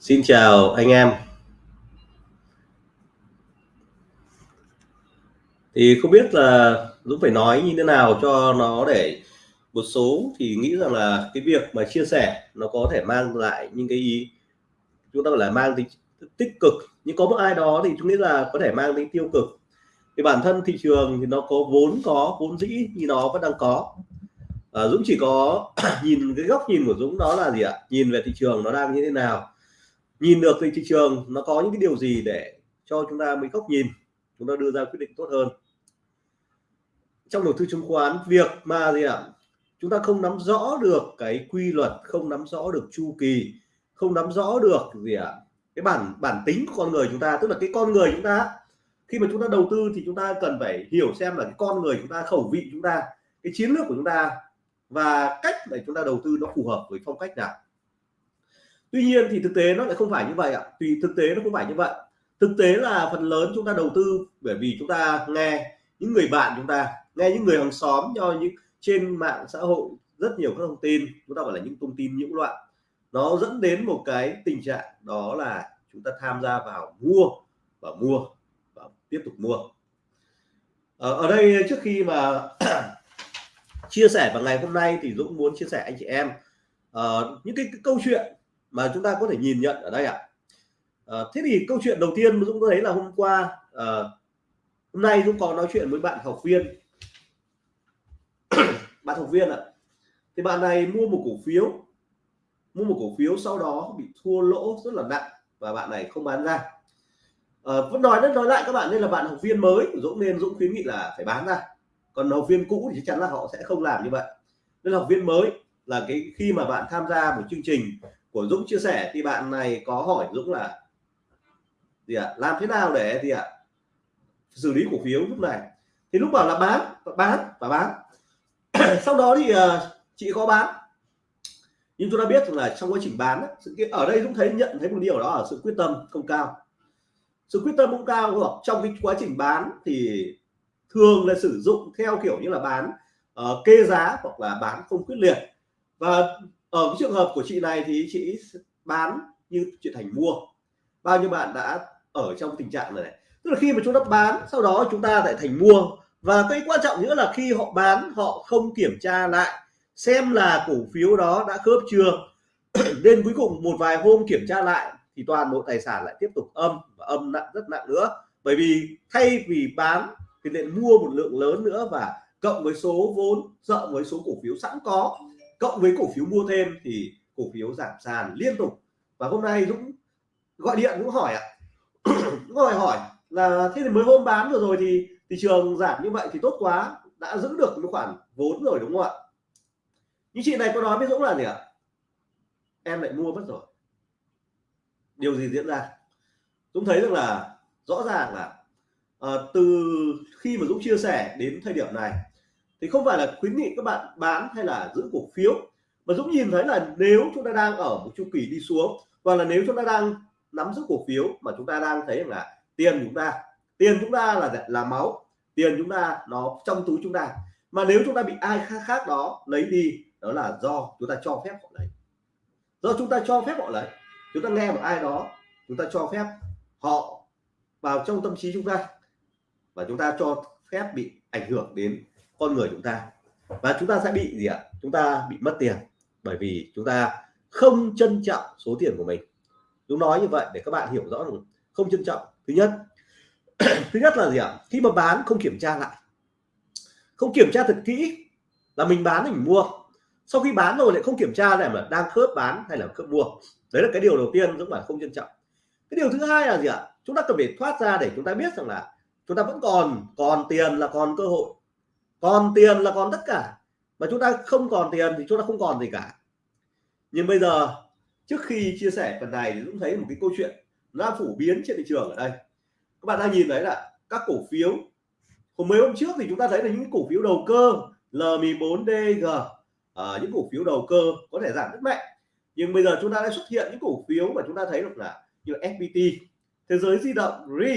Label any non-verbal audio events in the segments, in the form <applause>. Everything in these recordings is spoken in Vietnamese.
Xin chào anh em. Thì không biết là Dũng phải nói như thế nào cho nó để một số thì nghĩ rằng là cái việc mà chia sẻ nó có thể mang lại những cái ý chúng ta gọi là mang tính tích cực. Nhưng có một ai đó thì chúng nghĩ là có thể mang tính tiêu cực. Thì bản thân thị trường thì nó có vốn có vốn dĩ thì nó vẫn đang có. À, Dũng chỉ có <clears throat> nhìn cái góc nhìn của Dũng đó là gì ạ? Nhìn về thị trường nó đang như thế nào? Nhìn được thì thị trường nó có những cái điều gì để cho chúng ta mới góc nhìn, chúng ta đưa ra quyết định tốt hơn? Trong đầu tư chứng khoán, việc mà gì ạ? Chúng ta không nắm rõ được cái quy luật, không nắm rõ được chu kỳ, không nắm rõ được gì ạ? Cái bản bản tính của con người chúng ta, tức là cái con người chúng ta, khi mà chúng ta đầu tư thì chúng ta cần phải hiểu xem là cái con người chúng ta, khẩu vị chúng ta, cái chiến lược của chúng ta và cách để chúng ta đầu tư nó phù hợp với phong cách nào tuy nhiên thì thực tế nó lại không phải như vậy ạ. Tùy thực tế nó không phải như vậy. Thực tế là phần lớn chúng ta đầu tư bởi vì chúng ta nghe những người bạn chúng ta nghe những người hàng xóm cho những trên mạng xã hội rất nhiều các thông tin chúng ta gọi là những thông tin nhiễu loạn. Nó dẫn đến một cái tình trạng đó là chúng ta tham gia vào mua và mua và tiếp tục mua. Ở, ở đây trước khi mà <clears throat> chia sẻ vào ngày hôm nay thì Dũng muốn chia sẻ anh chị em uh, những cái, cái câu chuyện mà chúng ta có thể nhìn nhận ở đây ạ à. à, thế thì câu chuyện đầu tiên Dũng thấy là hôm qua à, hôm nay Dũng có nói chuyện với bạn học viên <coughs> bạn học viên ạ à. thì bạn này mua một cổ phiếu mua một cổ phiếu sau đó bị thua lỗ rất là nặng và bạn này không bán ra à, vẫn nói đến nói lại các bạn nên là bạn học viên mới Dũng nên Dũng khuyến nghị là phải bán ra còn học viên cũ thì chắc chắn là họ sẽ không làm như vậy nên học viên mới là cái khi mà bạn tham gia một chương trình của Dũng chia sẻ thì bạn này có hỏi Dũng là gì ạ à, làm thế nào để gì ạ à, xử lý cổ phiếu lúc này? Thì lúc bảo là bán bán và bán. <clears throat> Sau đó thì uh, chị có bán. Nhưng chúng ta biết rằng là trong quá trình bán sự kiện ở đây Dũng thấy nhận thấy một điều đó là sự quyết tâm không cao. Sự quyết tâm không cao hoặc trong cái quá trình bán thì thường là sử dụng theo kiểu như là bán uh, kê giá hoặc là bán không quyết liệt. Và ở cái trường hợp của chị này thì chị bán như chuyện thành mua. Bao nhiêu bạn đã ở trong tình trạng này, tức là khi mà chúng ta bán sau đó chúng ta lại thành mua. Và cái quan trọng nữa là khi họ bán họ không kiểm tra lại xem là cổ phiếu đó đã khớp chưa. <clears throat> Nên cuối cùng một vài hôm kiểm tra lại thì toàn bộ tài sản lại tiếp tục âm và âm nặng rất nặng nữa. Bởi vì thay vì bán thì lại mua một lượng lớn nữa và cộng với số vốn cộng với số cổ phiếu sẵn có cộng với cổ phiếu mua thêm thì cổ phiếu giảm sàn liên tục. Và hôm nay Dũng gọi điện cũng hỏi ạ. <clears throat> À. hỏi hỏi là thế thì mới hôm bán vừa rồi thì thị trường giảm như vậy thì tốt quá đã giữ được một khoản vốn rồi đúng không ạ? Nhưng chị này có nói với Dũng là gì ạ? Em lại mua mất rồi. Điều gì diễn ra? Dũng thấy rằng là rõ ràng là uh, từ khi mà Dũng chia sẻ đến thời điểm này thì không phải là khuyến nghị các bạn bán hay là giữ cổ phiếu mà Dũng nhìn thấy là nếu chúng ta đang ở một chu kỳ đi xuống và là nếu chúng ta đang nắm giữ cổ phiếu mà chúng ta đang thấy là tiền chúng ta tiền chúng ta là là máu tiền chúng ta nó trong túi chúng ta mà nếu chúng ta bị ai khác, khác đó lấy đi đó là do chúng ta cho phép họ lấy do chúng ta cho phép họ lấy chúng ta nghe một ai đó chúng ta cho phép họ vào trong tâm trí chúng ta và chúng ta cho phép bị ảnh hưởng đến con người chúng ta. Và chúng ta sẽ bị gì ạ? Chúng ta bị mất tiền bởi vì chúng ta không trân trọng số tiền của mình. Chúng nói như vậy để các bạn hiểu rõ được không trân trọng. Thứ nhất <clears throat> thứ nhất là gì ạ? Khi mà bán không kiểm tra lại. Không kiểm tra thật kỹ là mình bán thì mình mua. Sau khi bán rồi lại không kiểm tra lại mà đang khớp bán hay là khớp mua. Đấy là cái điều đầu tiên chúng là không trân trọng. Cái điều thứ hai là gì ạ? Chúng ta cần phải thoát ra để chúng ta biết rằng là chúng ta vẫn còn còn tiền là còn cơ hội còn tiền là còn tất cả. Mà chúng ta không còn tiền thì chúng ta không còn gì cả. Nhưng bây giờ trước khi chia sẻ phần này thì cũng thấy một cái câu chuyện nó phổ biến trên thị trường ở đây. Các bạn đang nhìn thấy là các cổ phiếu hôm mấy hôm trước thì chúng ta thấy là những cổ phiếu đầu cơ LM4DG à, những cổ phiếu đầu cơ có thể giảm rất mạnh. Nhưng bây giờ chúng ta đã xuất hiện những cổ phiếu mà chúng ta thấy được là như là FPT thế giới di động RE.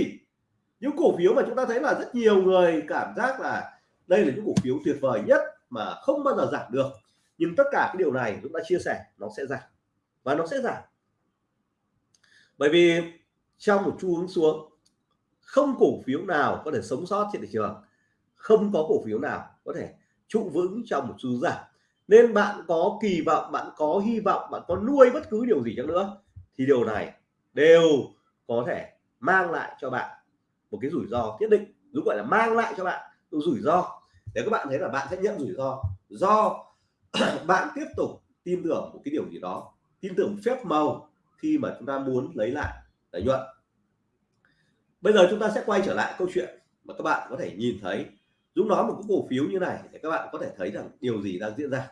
Những cổ phiếu mà chúng ta thấy là rất nhiều người cảm giác là đây là những cổ phiếu tuyệt vời nhất mà không bao giờ giảm được. Nhưng tất cả cái điều này chúng ta chia sẻ, nó sẽ giảm. Và nó sẽ giảm. Bởi vì trong một xu hướng xuống, không cổ phiếu nào có thể sống sót trên thị trường. Không có cổ phiếu nào có thể trụ vững trong một xu hướng giảm. Nên bạn có kỳ vọng, bạn có hy vọng, bạn có nuôi bất cứ điều gì chăng nữa, thì điều này đều có thể mang lại cho bạn một cái rủi ro nhất định. Đúng gọi là mang lại cho bạn rủi ro. Để các bạn thấy là bạn sẽ nhận rủi ro, do <clears throat> bạn tiếp tục tin tưởng một cái điều gì đó, tin tưởng phép màu khi mà chúng ta muốn lấy lại lợi nhuận. Bây giờ chúng ta sẽ quay trở lại câu chuyện mà các bạn có thể nhìn thấy. Dũng nói một cái cổ phiếu như này để các bạn có thể thấy rằng điều gì đang diễn ra.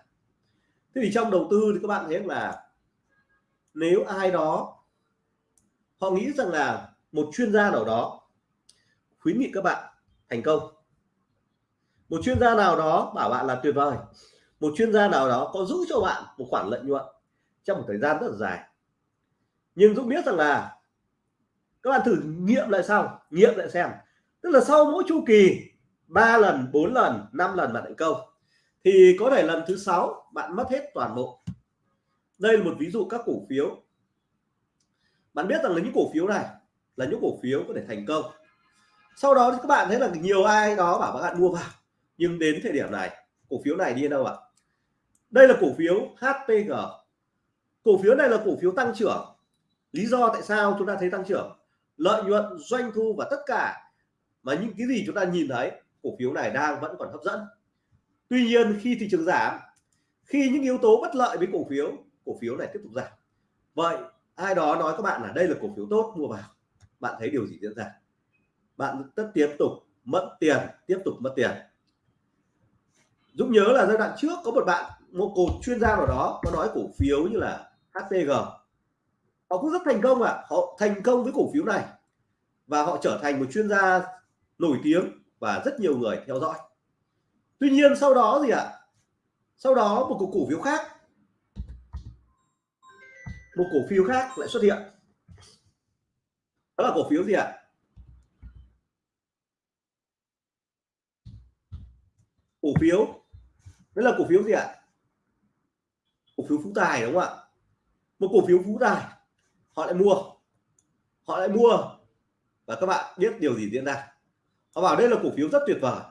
Thế thì trong đầu tư thì các bạn thấy là nếu ai đó, họ nghĩ rằng là một chuyên gia nào đó khuyến nghị các bạn thành công một chuyên gia nào đó bảo bạn là tuyệt vời. Một chuyên gia nào đó có giữ cho bạn một khoản lợi nhuận trong một thời gian rất là dài. Nhưng Dũng biết rằng là các bạn thử nghiệm lại sau, nghiệm lại xem. Tức là sau mỗi chu kỳ 3 lần 4 lần 5 lần bạn thành công, thì có thể lần thứ sáu bạn mất hết toàn bộ. Đây là một ví dụ các cổ phiếu. Bạn biết rằng là những cổ phiếu này là những cổ phiếu có thể thành công. Sau đó thì các bạn thấy là nhiều ai đó bảo các bạn mua vào nhưng đến thời điểm này, cổ phiếu này đi đâu ạ? Đây là cổ phiếu HPG cổ phiếu này là cổ phiếu tăng trưởng. Lý do tại sao chúng ta thấy tăng trưởng? Lợi nhuận, doanh thu và tất cả. Mà những cái gì chúng ta nhìn thấy, cổ phiếu này đang vẫn còn hấp dẫn. Tuy nhiên, khi thị trường giảm, khi những yếu tố bất lợi với cổ phiếu cổ phiếu này tiếp tục giảm. Vậy, ai đó nói các bạn là đây là cổ phiếu tốt, mua vào. Bạn thấy điều gì diễn ra? Bạn tất tiếp tục mất tiền, tiếp tục mất tiền. Dũng nhớ là giai đoạn trước có một bạn một cột chuyên gia nào đó, có nói cổ phiếu như là HTG họ cũng rất thành công ạ à. họ thành công với cổ phiếu này và họ trở thành một chuyên gia nổi tiếng và rất nhiều người theo dõi tuy nhiên sau đó gì ạ à? sau đó một cổ phiếu khác một cổ phiếu khác lại xuất hiện đó là cổ phiếu gì ạ à? cổ phiếu đấy là cổ phiếu gì ạ? Cổ phiếu phú tài đúng không ạ? Một cổ phiếu phú tài. Họ lại mua. Họ lại mua. Và các bạn biết điều gì diễn ra. Họ bảo đây là cổ phiếu rất tuyệt vời.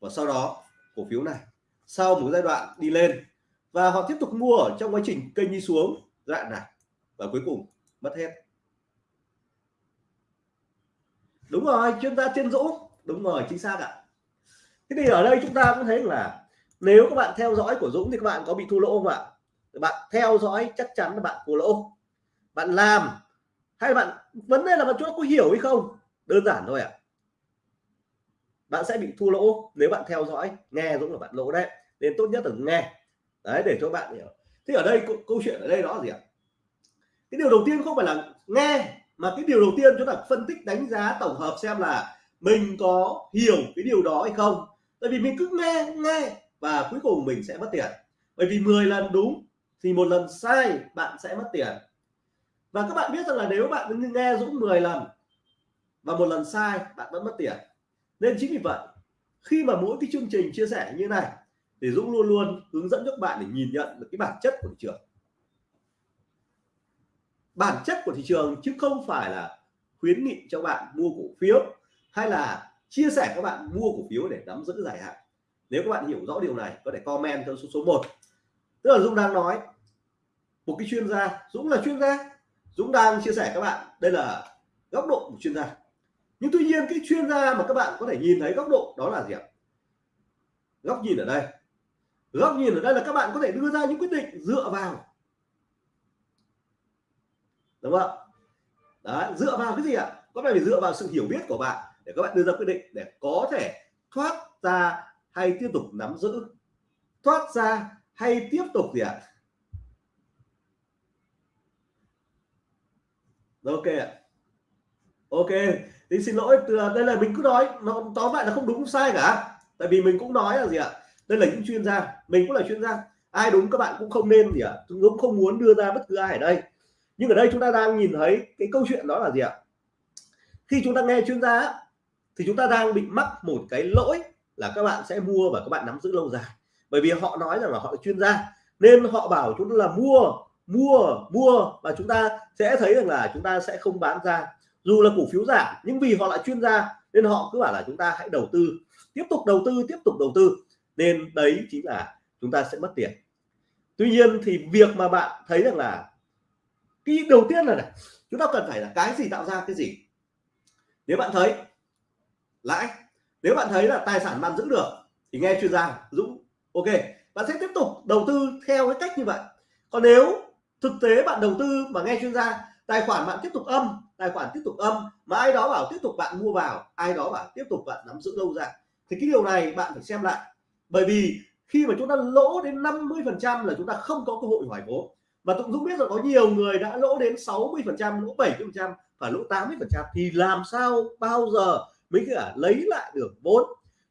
Và sau đó, cổ phiếu này, sau một giai đoạn đi lên, và họ tiếp tục mua ở trong quá trình kênh đi xuống đoạn này. Và cuối cùng, mất hết. Đúng rồi, chuyên gia chuyên dũng. Đúng rồi, chính xác ạ. Thế thì ở đây chúng ta cũng thấy là nếu các bạn theo dõi của Dũng thì các bạn có bị thua lỗ không ạ? Bạn theo dõi chắc chắn là bạn thua lỗ. Bạn làm hay bạn, vấn đề là bạn chúng có hiểu hay không? Đơn giản thôi ạ. À. bạn sẽ bị thua lỗ nếu bạn theo dõi, nghe Dũng là bạn lỗ đấy. Nên tốt nhất là nghe. Đấy, để cho bạn hiểu. Thế ở đây câu chuyện ở đây đó gì ạ? Cái điều đầu tiên không phải là nghe, mà cái điều đầu tiên chúng ta phân tích đánh giá tổng hợp xem là mình có hiểu cái điều đó hay không. Tại vì mình cứ nghe nghe và cuối cùng mình sẽ mất tiền. Bởi vì 10 lần đúng, thì một lần sai, bạn sẽ mất tiền. Và các bạn biết rằng là nếu bạn nghe Dũng 10 lần và một lần sai, bạn vẫn mất tiền. Nên chính vì vậy, khi mà mỗi cái chương trình chia sẻ như này, thì Dũng luôn luôn hướng dẫn các bạn để nhìn nhận được cái bản chất của thị trường. Bản chất của thị trường chứ không phải là khuyến nghị cho bạn mua cổ phiếu hay là chia sẻ các bạn mua cổ phiếu để nắm giữ dài hạn nếu các bạn hiểu rõ điều này, có thể comment cho số số 1 tức là Dũng đang nói, một cái chuyên gia, Dũng là chuyên gia. Dũng đang chia sẻ các bạn, đây là góc độ của chuyên gia. Nhưng tuy nhiên, cái chuyên gia mà các bạn có thể nhìn thấy góc độ đó là gì ạ? Góc nhìn ở đây. Góc nhìn ở đây là các bạn có thể đưa ra những quyết định dựa vào. Đúng không đấy, dựa vào cái gì ạ? Có phải dựa vào sự hiểu biết của bạn để các bạn đưa ra quyết định để có thể thoát ra hay tiếp tục nắm giữ? Thoát ra hay tiếp tục gì ạ? Ok ạ. Ok, thì xin lỗi, từ đây là mình cứ nói, nó tóm lại là không đúng, không sai cả. Tại vì mình cũng nói là gì ạ? Đây là những chuyên gia, mình cũng là chuyên gia. Ai đúng các bạn cũng không nên gì ạ? Cũng không muốn đưa ra bất cứ ai ở đây. Nhưng ở đây chúng ta đang nhìn thấy cái câu chuyện đó là gì ạ? Khi chúng ta nghe chuyên gia thì chúng ta đang bị mắc một cái lỗi là các bạn sẽ mua và các bạn nắm giữ lâu dài. Bởi vì họ nói rằng là họ là chuyên gia, nên họ bảo chúng ta là mua mua mua và chúng ta sẽ thấy rằng là chúng ta sẽ không bán ra. Dù là cổ phiếu giảm, nhưng vì họ là chuyên gia, nên họ cứ bảo là chúng ta hãy đầu tư, tiếp tục đầu tư, tiếp tục đầu tư. Nên đấy chính là chúng ta sẽ mất tiền. Tuy nhiên thì việc mà bạn thấy rằng là cái đầu tiên là này, chúng ta cần phải là cái gì, tạo ra cái gì? Nếu bạn thấy lãi nếu bạn thấy là tài sản bạn giữ được, thì nghe chuyên gia Dũng. Ok, bạn sẽ tiếp tục đầu tư theo cái cách như vậy. Còn nếu thực tế bạn đầu tư mà nghe chuyên gia, tài khoản bạn tiếp tục âm, tài khoản tiếp tục âm, mà ai đó bảo tiếp tục bạn mua vào, ai đó bảo tiếp tục bạn nắm giữ lâu dài, thì cái điều này bạn phải xem lại. Bởi vì khi mà chúng ta lỗ đến 50 phần trăm là chúng ta không có cơ hội hoài vốn. Và Tụng Dũng biết là có nhiều người đã lỗ đến 60 phần trăm, lỗ 70 phần trăm và lỗ 80 phần trăm. Thì làm sao bao giờ mới cả lấy lại được vốn.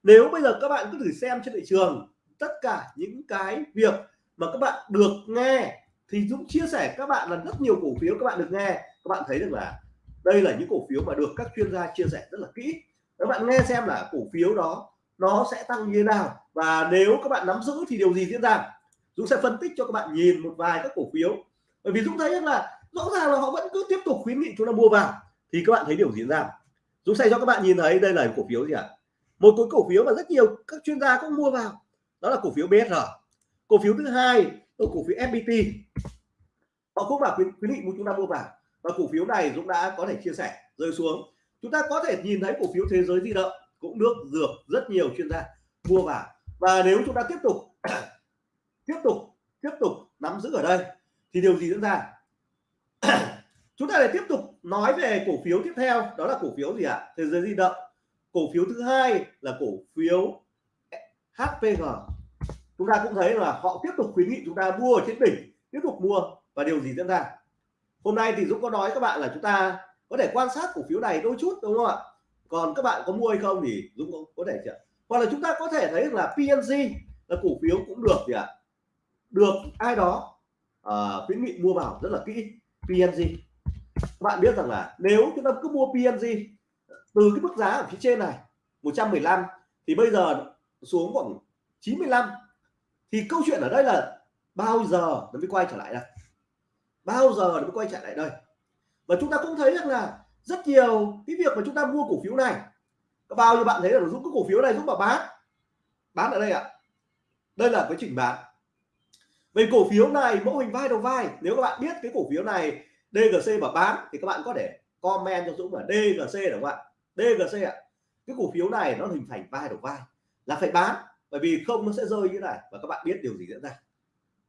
Nếu bây giờ các bạn cứ thử xem trên thị trường, tất cả những cái việc mà các bạn được nghe thì Dũng chia sẻ các bạn là rất nhiều cổ phiếu các bạn được nghe. Các bạn thấy được là đây là những cổ phiếu mà được các chuyên gia chia sẻ rất là kỹ. Các bạn nghe xem là cổ phiếu đó, nó sẽ tăng như thế nào. Và nếu các bạn nắm giữ thì điều gì diễn ra? Dũng sẽ phân tích cho các bạn nhìn một vài các cổ phiếu. Bởi vì Dũng thấy rằng là rõ ràng là họ vẫn cứ tiếp tục khuyến nghị chúng ta mua vào. Thì các bạn thấy điều gì diễn ra? Dũng sẽ cho các bạn nhìn thấy đây là cổ phiếu gì ạ? À? một cái cổ phiếu mà rất nhiều các chuyên gia cũng mua vào. Đó là cổ phiếu BSR cổ phiếu thứ hai là cổ phiếu FPT họ cũng bảo khuyến, khuyến nghị chúng ta mua vào. Và cổ phiếu này Dũng đã có thể chia sẻ rơi xuống. Chúng ta có thể nhìn thấy cổ phiếu thế giới di động cũng được dược rất nhiều chuyên gia mua vào. Và nếu chúng ta tiếp tục <clears throat> tiếp tục tiếp tục nắm giữ ở đây thì điều gì diễn ra? <clears throat> Chúng ta lại tiếp tục nói về cổ phiếu tiếp theo đó là cổ phiếu gì ạ? Thế giới di động. Cổ phiếu thứ hai là cổ phiếu HPG chúng ta cũng thấy là họ tiếp tục khuyến nghị chúng ta mua ở trên đỉnh tiếp tục mua. Và điều gì diễn ra? Hôm nay thì Dũng có nói các bạn là chúng ta có thể quan sát cổ phiếu này đôi chút đúng không ạ? Còn các bạn có mua hay không thì Dũng có, có thể chưa? Hoặc là chúng ta có thể thấy là PNG là cổ phiếu cũng được gì ạ? Được ai đó uh, khuyến nghị mua vào rất là kỹ. PNG các bạn biết rằng là nếu chúng ta cứ mua PNG từ cái mức giá ở phía trên này 115 thì bây giờ xuống khoảng 95 thì câu chuyện ở đây là bao giờ nó mới quay trở lại đây? Bao giờ nó mới quay trở lại đây? Và chúng ta cũng thấy rằng là rất nhiều cái việc mà chúng ta mua cổ phiếu này bao nhiêu bạn thấy là giúp cái cổ phiếu này giúp mà bán? Bán ở đây ạ. Đây là cái chỉnh bán. Về cổ phiếu này, mẫu hình vai đầu vai, nếu các bạn biết cái cổ phiếu này DGC mà bán thì các bạn có thể comment cho Dũng là DGC đúng không ạ? DGC ạ. Cái cổ phiếu này nó hình thành vai đầu vai là phải bán, bởi vì không nó sẽ rơi như thế này và các bạn biết điều gì diễn ra.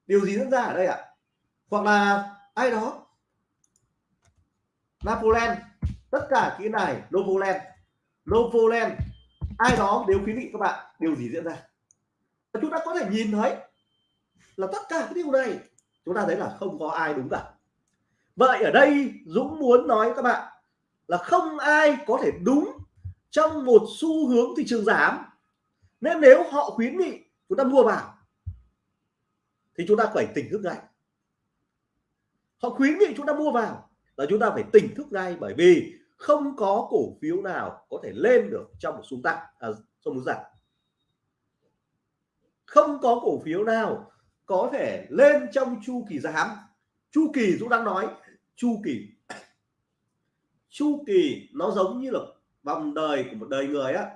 Điều gì diễn ra ở đây ạ? Hoặc là ai đó, Napoleon, tất cả cái này Novoland Novoland ai đó nếu khuyến nghị các bạn, điều gì diễn ra? Chúng ta có thể nhìn thấy là tất cả cái điều này, chúng ta thấy là không có ai đúng cả vậy ở đây Dũng muốn nói các bạn là không ai có thể đúng trong một xu hướng thị trường giảm. Nên nếu họ khuyến nghị chúng ta mua vào thì chúng ta phải tỉnh thức ngay. Họ khuyến nghị chúng ta mua vào là chúng ta phải tỉnh thức ngay bởi vì không có cổ phiếu nào có thể lên được trong một xu tăng à, trong một giảm. Không có cổ phiếu nào có thể lên trong chu kỳ giảm chu kỳ Dũng đang nói, chu kỳ. Chu kỳ nó giống như là vòng đời của một đời người á.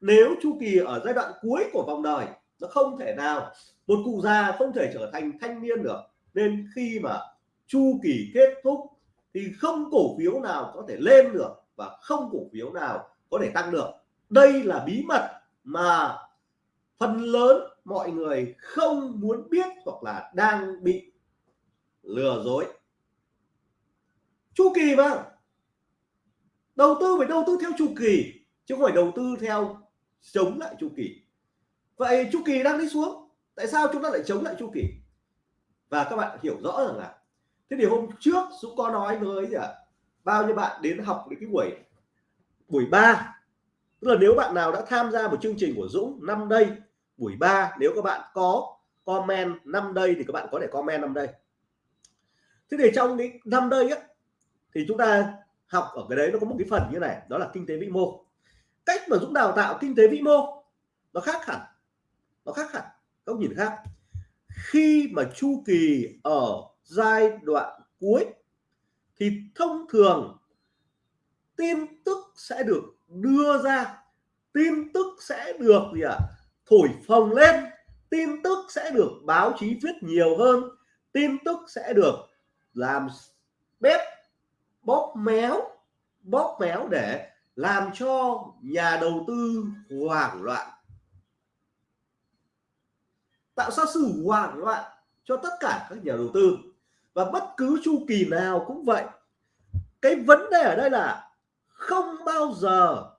Nếu chu kỳ ở giai đoạn cuối của vòng đời, nó không thể nào, một cụ già không thể trở thành thanh niên được. Nên khi mà chu kỳ kết thúc, thì không cổ phiếu nào có thể lên được và không cổ phiếu nào có thể tăng được. Đây là bí mật mà phần lớn mọi người không muốn biết hoặc là đang bị lừa dối. Chu kỳ mà đầu tư phải đầu tư theo chu kỳ, chứ không phải đầu tư theo chống lại chu kỳ. Vậy chu kỳ đang đi xuống, tại sao chúng ta lại chống lại chu kỳ? Và các bạn hiểu rõ rằng là, thế thì hôm trước Dũng có nói với gì bao nhiêu bạn đến học đến cái buổi buổi ba? Tức là nếu bạn nào đã tham gia một chương trình của Dũng năm đây, buổi 3 nếu các bạn có comment năm đây thì các bạn có thể comment năm đây thế thì trong cái năm đây á thì chúng ta học ở cái đấy nó có một cái phần như này đó là kinh tế vĩ mô. Cách mà Dũng đào tạo kinh tế vĩ mô nó khác hẳn nó khác hẳn góc nhìn khác. Khi mà chu kỳ ở giai đoạn cuối thì thông thường tin tức sẽ được đưa ra tin tức sẽ được gì ạ à, thổi phồng lên tin tức sẽ được báo chí viết nhiều hơn tin tức sẽ được làm bếp, bóp méo bóp méo để làm cho nhà đầu tư hoảng loạn. Tạo ra sự hoảng loạn cho tất cả các nhà đầu tư. Và bất cứ chu kỳ nào cũng vậy, cái vấn đề ở đây là không bao giờ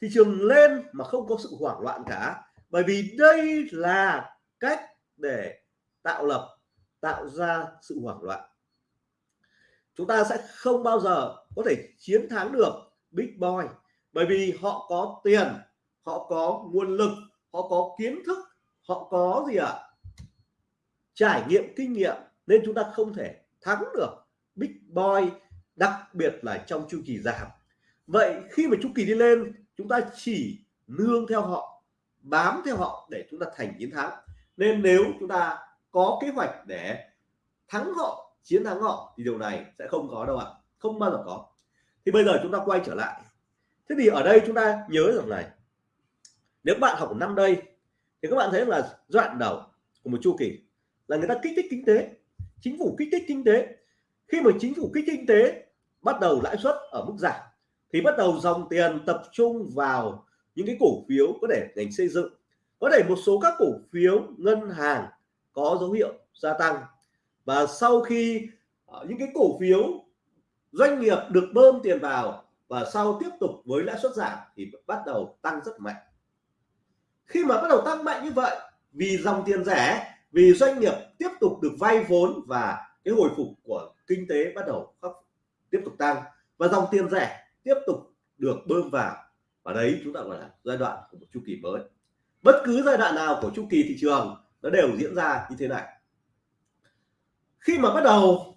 thị trường lên mà không có sự hoảng loạn cả. Bởi vì đây là cách để tạo lập, tạo ra sự hoảng loạn chúng ta sẽ không bao giờ có thể chiến thắng được big boy, bởi vì họ có tiền, họ có nguồn lực, họ có kiến thức, họ có gì ạ à? trải nghiệm, kinh nghiệm, nên chúng ta không thể thắng được big boy, đặc biệt là trong chu kỳ giảm vậy khi mà chu kỳ đi lên, chúng ta chỉ nương theo họ, bám theo họ để chúng ta thành chiến thắng nên nếu chúng ta có kế hoạch để thắng họ chiến thắng họ thì điều này sẽ không có đâu ạ. Không bao giờ có. Thì bây giờ chúng ta quay trở lại. Thế thì ở đây chúng ta nhớ rằng này, nếu bạn học năm đây, thì các bạn thấy là đoạn đầu của một chu kỳ là người ta kích thích kinh tế. Chính phủ kích thích kinh tế. Khi mà chính phủ kích kinh tế, bắt đầu lãi suất ở mức giảm, thì bắt đầu dòng tiền tập trung vào những cái cổ phiếu có thể ngành xây dựng. Có thể một số các cổ phiếu ngân hàng có dấu hiệu gia tăng và sau khi ờ, những cái cổ phiếu doanh nghiệp được bơm tiền vào và sau tiếp tục với lãi suất giảm thì bắt đầu tăng rất mạnh. Khi mà bắt đầu tăng mạnh như vậy, vì dòng tiền rẻ, vì doanh nghiệp tiếp tục được vay vốn và cái hồi phục của kinh tế bắt đầu tiếp tục tăng và dòng tiền rẻ tiếp tục được bơm vào. Và đấy chúng ta gọi là giai đoạn của một chu kỳ mới. Bất cứ giai đoạn nào của chu kỳ thị trường nó đều diễn ra như thế này khi mà bắt đầu,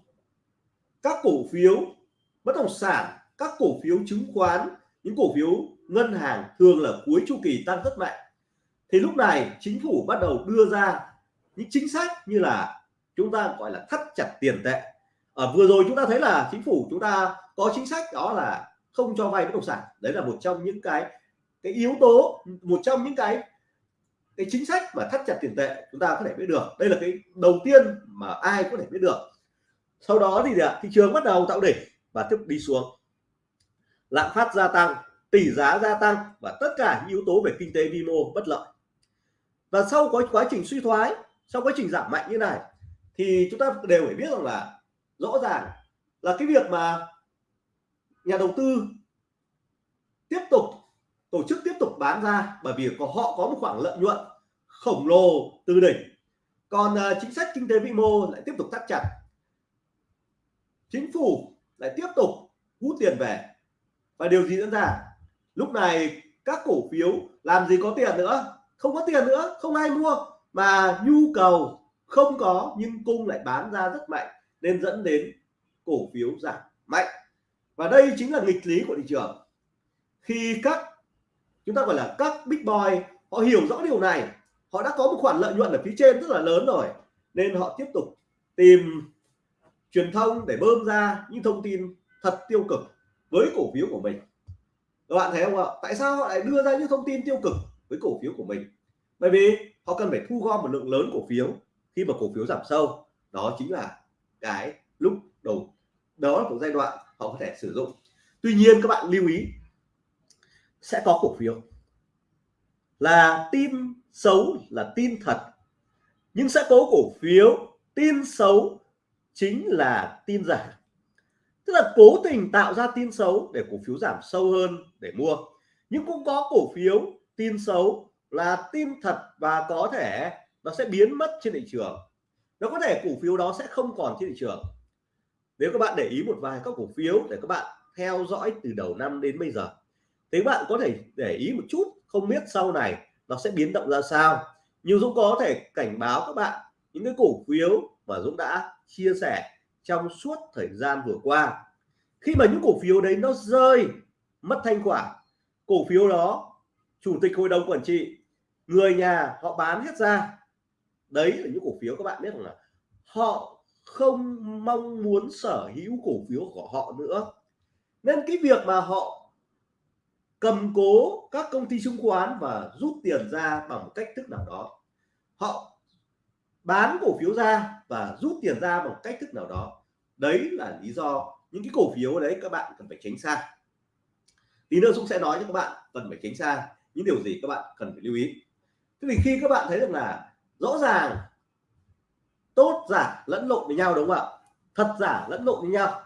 các cổ phiếu bất động sản, các cổ phiếu chứng khoán, những cổ phiếu ngân hàng thường là cuối chu kỳ tăng rất mạnh. Thì lúc này, chính phủ bắt đầu đưa ra những chính sách như là chúng ta gọi là thắt chặt tiền tệ. Ở vừa rồi chúng ta thấy là chính phủ chúng ta có chính sách đó là không cho vay bất động sản. Đấy là một trong những cái cái yếu tố, một trong những cái cái chính sách mà thắt chặt tiền tệ chúng ta có thể biết được. Đây là cái đầu tiên mà ai có thể biết được. Sau đó thì thị trường bắt đầu tạo đỉnh và tiếp đi xuống. Lạm phát gia tăng, tỷ giá gia tăng và tất cả những yếu tố về kinh tế vi mô bất lợi. Và sau có quá trình suy thoái, sau quá trình giảm mạnh như này, thì chúng ta đều phải biết rằng là rõ ràng là cái việc mà nhà đầu tư tiếp tục tổ chức tiếp tục bán ra bởi vì có họ có một khoảng lợi nhuận khổng lồ từ đỉnh. Còn uh, chính sách kinh tế vĩ mô lại tiếp tục thắt chặt. Chính phủ lại tiếp tục hút tiền về. Và điều gì diễn ra? Lúc này các cổ phiếu làm gì có tiền nữa? Không có tiền nữa không ai mua. Mà nhu cầu không có nhưng cung lại bán ra rất mạnh nên dẫn đến cổ phiếu giảm mạnh. Và đây chính là nghịch lý của thị trường. Khi các chúng ta gọi là các big boy, họ hiểu rõ điều này. Họ đã có một khoản lợi nhuận ở phía trên rất là lớn rồi. Nên họ tiếp tục tìm truyền thông để bơm ra những thông tin thật tiêu cực với cổ phiếu của mình. Các bạn thấy không ạ? Tại sao họ lại đưa ra những thông tin tiêu cực với cổ phiếu của mình? Bởi vì họ cần phải thu gom một lượng lớn cổ phiếu khi mà cổ phiếu giảm sâu. Đó chính là cái lúc đầu, đó là một giai đoạn họ có thể sử dụng. Tuy nhiên, các bạn lưu ý sẽ có cổ phiếu. Là tin xấu là tin thật, nhưng sẽ có cổ phiếu tin xấu chính là tin giả. Tức là cố tình tạo ra tin xấu để cổ phiếu giảm sâu hơn để mua, nhưng cũng có cổ phiếu tin xấu là tin thật và có thể nó sẽ biến mất trên thị trường. Nó có thể cổ phiếu đó sẽ không còn trên thị trường. Nếu các bạn để ý một vài các cổ phiếu để các bạn theo dõi từ đầu năm đến bây giờ thì bạn có thể để ý một chút, không biết sau này nó sẽ biến động ra sao. Nhưng Dũng có thể cảnh báo các bạn những cái cổ phiếu mà Dũng đã chia sẻ trong suốt thời gian vừa qua. Khi mà những cổ phiếu đấy nó rơi, mất thanh khoản, cổ phiếu đó, chủ tịch hội đồng quản trị, người nhà họ bán hết ra. Đấy là những cổ phiếu các bạn biết rằng là họ không mong muốn sở hữu cổ phiếu của họ nữa. Nên cái việc mà họ cầm cố các công ty chứng khoán và rút tiền ra bằng một cách thức nào đó. Họ bán cổ phiếu ra và rút tiền ra bằng cách thức nào đó. Đấy là lý do những cái cổ phiếu đấy các bạn cần phải tránh xa. Tí nữa Dũng sẽ nói cho các bạn cần phải tránh xa những điều gì các bạn cần phải lưu ý. Thế thì khi các bạn thấy được là rõ ràng tốt, giả, lẫn lộn với nhau, đúng không ạ? Thật, giả, lẫn lộn với nhau.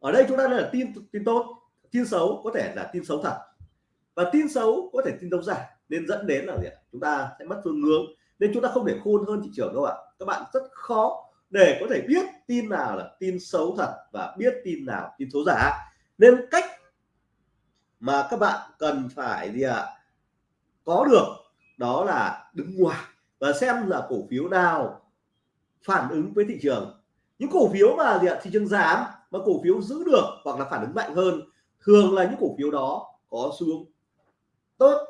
Ở đây chúng ta là tin tin tốt, tin xấu, có thể là tin xấu thật và tin xấu có thể tin đấu giả, nên dẫn đến là gì? ạ? Chúng ta sẽ mất phương hướng, nên chúng ta không thể khôn hơn thị trường đâu ạ. Các bạn rất khó để có thể biết tin nào là tin xấu thật và biết tin nào tin xấu giả. Nên cách mà các bạn cần phải gì ạ? Có được đó là đứng ngoài và xem là cổ phiếu nào phản ứng với thị trường. Những cổ phiếu mà gì ạ? Thị trường giảm mà cổ phiếu giữ được hoặc là phản ứng mạnh hơn, thường là những cổ phiếu đó có xu hướng tốt.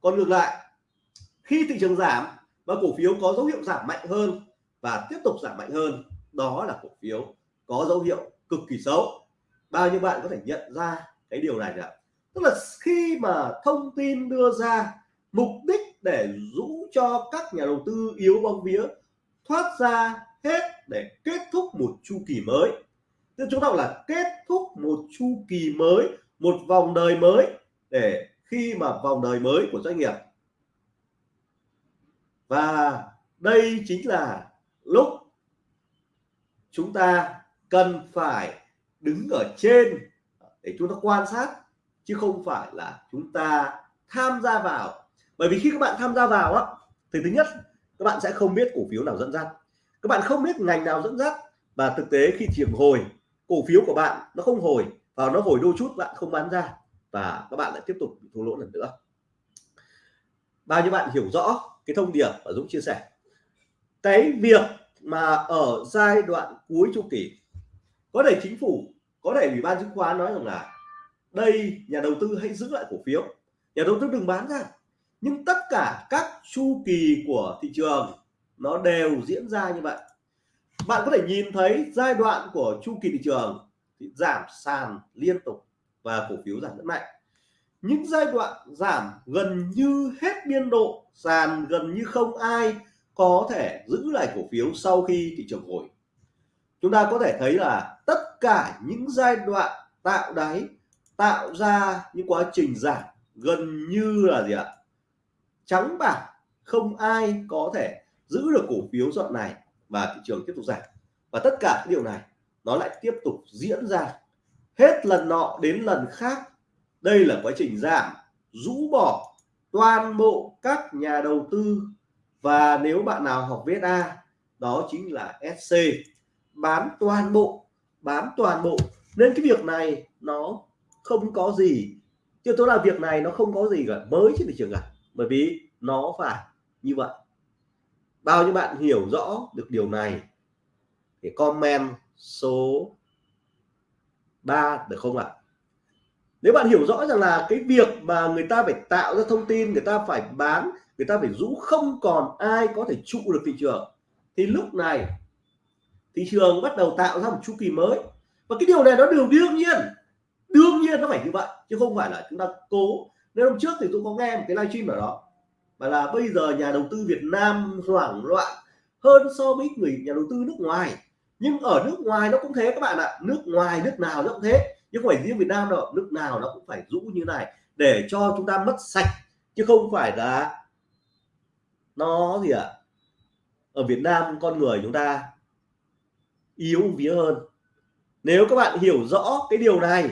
Còn ngược lại, khi thị trường giảm và cổ phiếu có dấu hiệu giảm mạnh hơn và tiếp tục giảm mạnh hơn, đó là cổ phiếu có dấu hiệu cực kỳ xấu. Bao nhiêu bạn có thể nhận ra cái điều này ạ tức là khi mà thông tin đưa ra mục đích để rũ cho các nhà đầu tư yếu bóng vía, thoát ra hết để kết thúc một chu kỳ mới. Tức chúng ta là kết thúc một chu kỳ mới, một vòng đời mới để khi mà vòng đời mới của doanh nghiệp. Và đây chính là lúc chúng ta cần phải đứng ở trên để chúng ta quan sát, chứ không phải là chúng ta tham gia vào. Bởi vì khi các bạn tham gia vào á, thì thứ nhất, các bạn sẽ không biết cổ phiếu nào dẫn dắt. Các bạn không biết ngành nào dẫn dắt, và thực tế khi trường hồi, cổ phiếu của bạn nó không hồi, và nó hồi đôi chút bạn không bán ra và các bạn lại tiếp tục bị thua lỗ lần nữa. Bao nhiêu bạn hiểu rõ cái thông điệp và Dũng chia sẻ? Cái việc mà ở giai đoạn cuối chu kỳ, có thể chính phủ, có thể ủy ban chứng khoán nói rằng là đây nhà đầu tư hãy giữ lại cổ phiếu, nhà đầu tư đừng bán ra. Nhưng tất cả các chu kỳ của thị trường nó đều diễn ra như vậy. Bạn có thể nhìn thấy giai đoạn của chu kỳ thị trường thì giảm sàn liên tục và cổ phiếu giảm rất mạnh. Những giai đoạn giảm gần như hết biên độ, sàn gần như không ai có thể giữ lại cổ phiếu sau khi thị trường hồi. Chúng ta có thể thấy là tất cả những giai đoạn tạo đáy, tạo ra những quá trình giảm gần như là gì ạ? Trắng bạc, không ai có thể giữ được cổ phiếu đoạn này và thị trường tiếp tục giảm. Và tất cả những điều này nó lại tiếp tục diễn ra hết lần nọ đến lần khác. Đây là quá trình giảm, rũ bỏ toàn bộ các nhà đầu tư. Và nếu bạn nào học viết a, đó chính là SC bán toàn bộ, bán toàn bộ. Nên cái việc này nó không có gì chứ tôi là việc này nó không có gì cả, mới trên thị trường cả. Bởi vì nó phải như vậy. Bao nhiêu bạn hiểu rõ được điều này thì comment số 3 được không ạ? À? nếu bạn hiểu rõ rằng là cái việc mà người ta phải tạo ra thông tin, người ta phải bán, người ta phải rũ không còn ai có thể trụ được thị trường, thì lúc này thị trường bắt đầu tạo ra một chu kỳ mới. Và cái điều này nó điều đương nhiên đương nhiên nó phải như vậy, chứ không phải là chúng ta cố. Nên hôm trước thì tôi có nghe một cái livestream ở đó và là bây giờ nhà đầu tư Việt Nam hoảng loạn hơn so với người nhà đầu tư nước ngoài nhưng ở nước ngoài nó cũng thế các bạn ạ. Nước ngoài, nước nào nó cũng thế. Chứ không phải riêng Việt Nam đâu. Nước nào nó cũng phải rũ như này để cho chúng ta mất sạch. Chứ không phải là nó gì ạ? À? ở Việt Nam con người chúng ta yếu vía hơn. Nếu các bạn hiểu rõ cái điều này,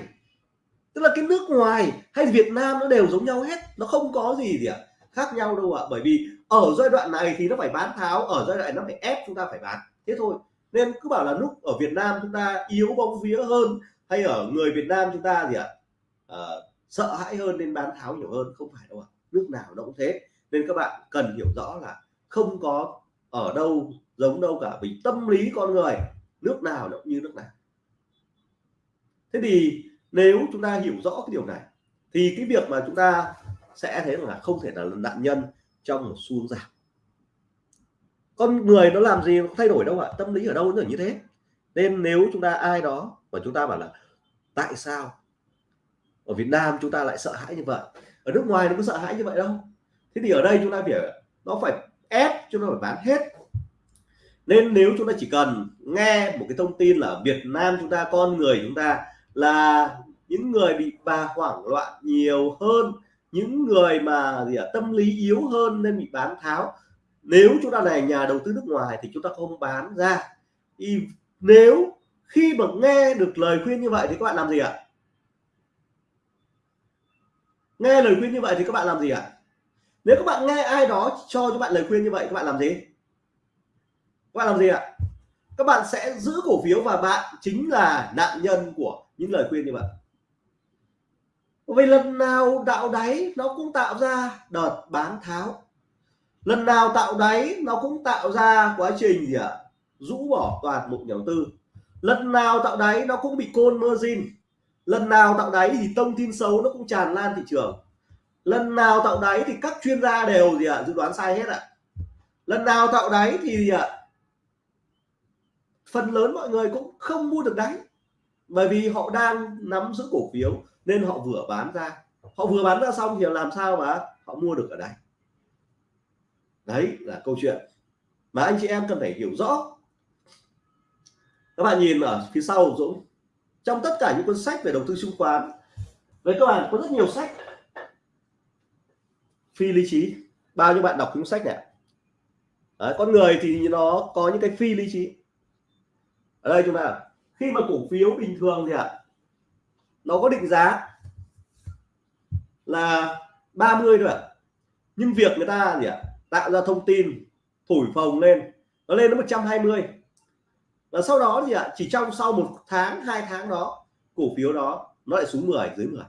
tức là cái nước ngoài hay Việt Nam nó đều giống nhau hết. Nó không có gì gì ạ? À? khác nhau đâu ạ. À. bởi vì ở giai đoạn này thì nó phải bán tháo, ở giai đoạn này nó phải ép chúng ta phải bán. Thế thôi nên cứ bảo là lúc ở Việt Nam chúng ta yếu bóng vía hơn hay ở người Việt Nam chúng ta gì ạ? À, sợ hãi hơn nên bán tháo nhiều hơn không phải đâu ạ. Nước nào nó cũng thế. Nên các bạn cần hiểu rõ là không có ở đâu giống đâu cả vì tâm lý con người nước nào nó cũng như nước nào. Thế thì nếu chúng ta hiểu rõ cái điều này thì cái việc mà chúng ta sẽ thấy là không thể là nạn nhân trong một xu hướng giảm con người nó làm gì nó thay đổi đâu ạ tâm lý ở đâu nó như thế. Nên nếu chúng ta ai đó mà chúng ta bảo là tại sao ở Việt Nam chúng ta lại sợ hãi như vậy? Ở nước ngoài nó có sợ hãi như vậy đâu. Thế thì ở đây chúng ta phải nó phải ép chúng ta phải bán hết. Nên nếu chúng ta chỉ cần nghe một cái thông tin là Việt Nam chúng ta con người chúng ta là những người bị bà hoảng loạn nhiều hơn những người mà gì à, tâm lý yếu hơn nên bị bán tháo nếu chúng ta là nhà đầu tư nước ngoài thì chúng ta không bán ra. Thì nếu khi mà nghe được lời khuyên như vậy thì các bạn làm gì ạ? Nghe lời khuyên như vậy thì các bạn làm gì ạ? Nếu các bạn nghe ai đó cho các bạn lời khuyên như vậy, các bạn làm gì? Các bạn làm gì ạ? Các bạn sẽ giữ cổ phiếu và bạn chính là nạn nhân của những lời khuyên như vậy. Vì lần nào đạo đáy nó cũng tạo ra đợt bán tháo lần nào tạo đáy, nó cũng tạo ra quá trình gì ạ? Rũ bỏ toàn bộ nhà đầu tư. Lần nào tạo đáy, nó cũng bị côn margin. Lần nào tạo đáy thì thông tin xấu nó cũng tràn lan thị trường. Lần nào tạo đáy thì các chuyên gia đều gì ạ? Dự đoán sai hết ạ. Lần nào tạo đáy thì gì ạ? Phần lớn mọi người cũng không mua được đáy. Bởi vì họ đang nắm giữ cổ phiếu nên họ vừa bán ra. Họ vừa bán ra xong thì làm sao mà họ mua được ở đây đấy là câu chuyện mà anh chị em cần phải hiểu rõ. Các bạn nhìn ở phía sau Dũng trong tất cả những cuốn sách về đầu tư chứng khoán với các bạn có rất nhiều sách. Phi lý trí bao nhiêu bạn đọc những sách này Đấy, con người thì nó có những cái phi lý trí. Ở đây chúng ta khi mà cổ phiếu bình thường thì ạ à, nó có định giá là 30 thôi ạ. Nhưng việc người ta gì ạ? à, tạo ra thông tin, thổi phồng lên. Nó lên đến 120 và sau đó thì ạ, chỉ trong sau một tháng, hai tháng đó, cổ phiếu đó nó lại xuống 10 dưới 10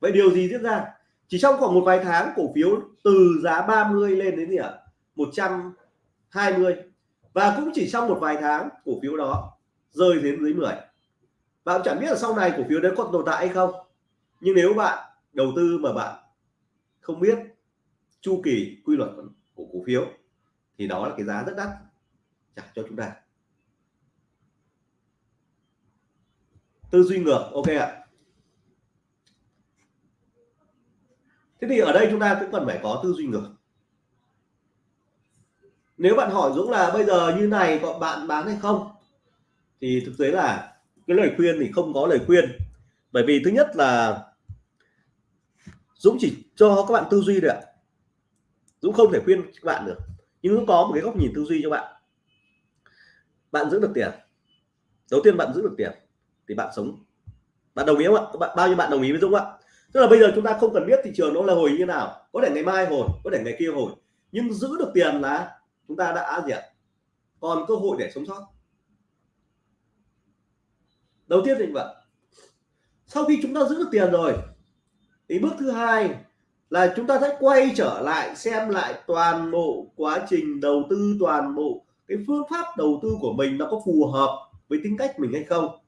vậy điều gì diễn ra? Chỉ trong khoảng một vài tháng, cổ phiếu từ giá 30 lên đến gì ạ? 120 và cũng chỉ trong một vài tháng, cổ phiếu đó rơi đến dưới 10 bạn chẳng biết là sau này cổ phiếu đấy có tồn tại hay không. Nhưng nếu bạn đầu tư mà bạn không biết chu kỳ quy luật của cổ phiếu, thì đó là cái giá rất đắt trả cho chúng ta. Tư duy ngược, ok ạ. Thế thì ở đây chúng ta cũng cần phải có tư duy ngược. Nếu bạn hỏi Dũng là bây giờ như này có bạn bán hay không, thì thực tế là cái lời khuyên thì không có lời khuyên. Bởi vì thứ nhất là Dũng chỉ cho các bạn tư duy được Dũng không thể khuyên các bạn được. Nhưng Dũng có một cái góc nhìn tư duy cho bạn. Bạn giữ được tiền. Đầu tiên bạn giữ được tiền thì bạn sống. Bạn đồng ý không ạ? Các bạn, bao nhiêu bạn đồng ý với Dũng ạ? Tức là bây giờ chúng ta không cần biết thị trường nó là hồi như nào. Có thể ngày mai hồi, có thể ngày kia hồi. Nhưng giữ được tiền là chúng ta đã gì ạ? Còn cơ hội để sống sót. Đầu tiên thì vậy. Sau khi chúng ta giữ được tiền rồi, thì bước thứ hai là chúng ta sẽ quay trở lại xem lại toàn bộ quá trình đầu tư toàn bộ cái phương pháp đầu tư của mình nó có phù hợp với tính cách mình hay không.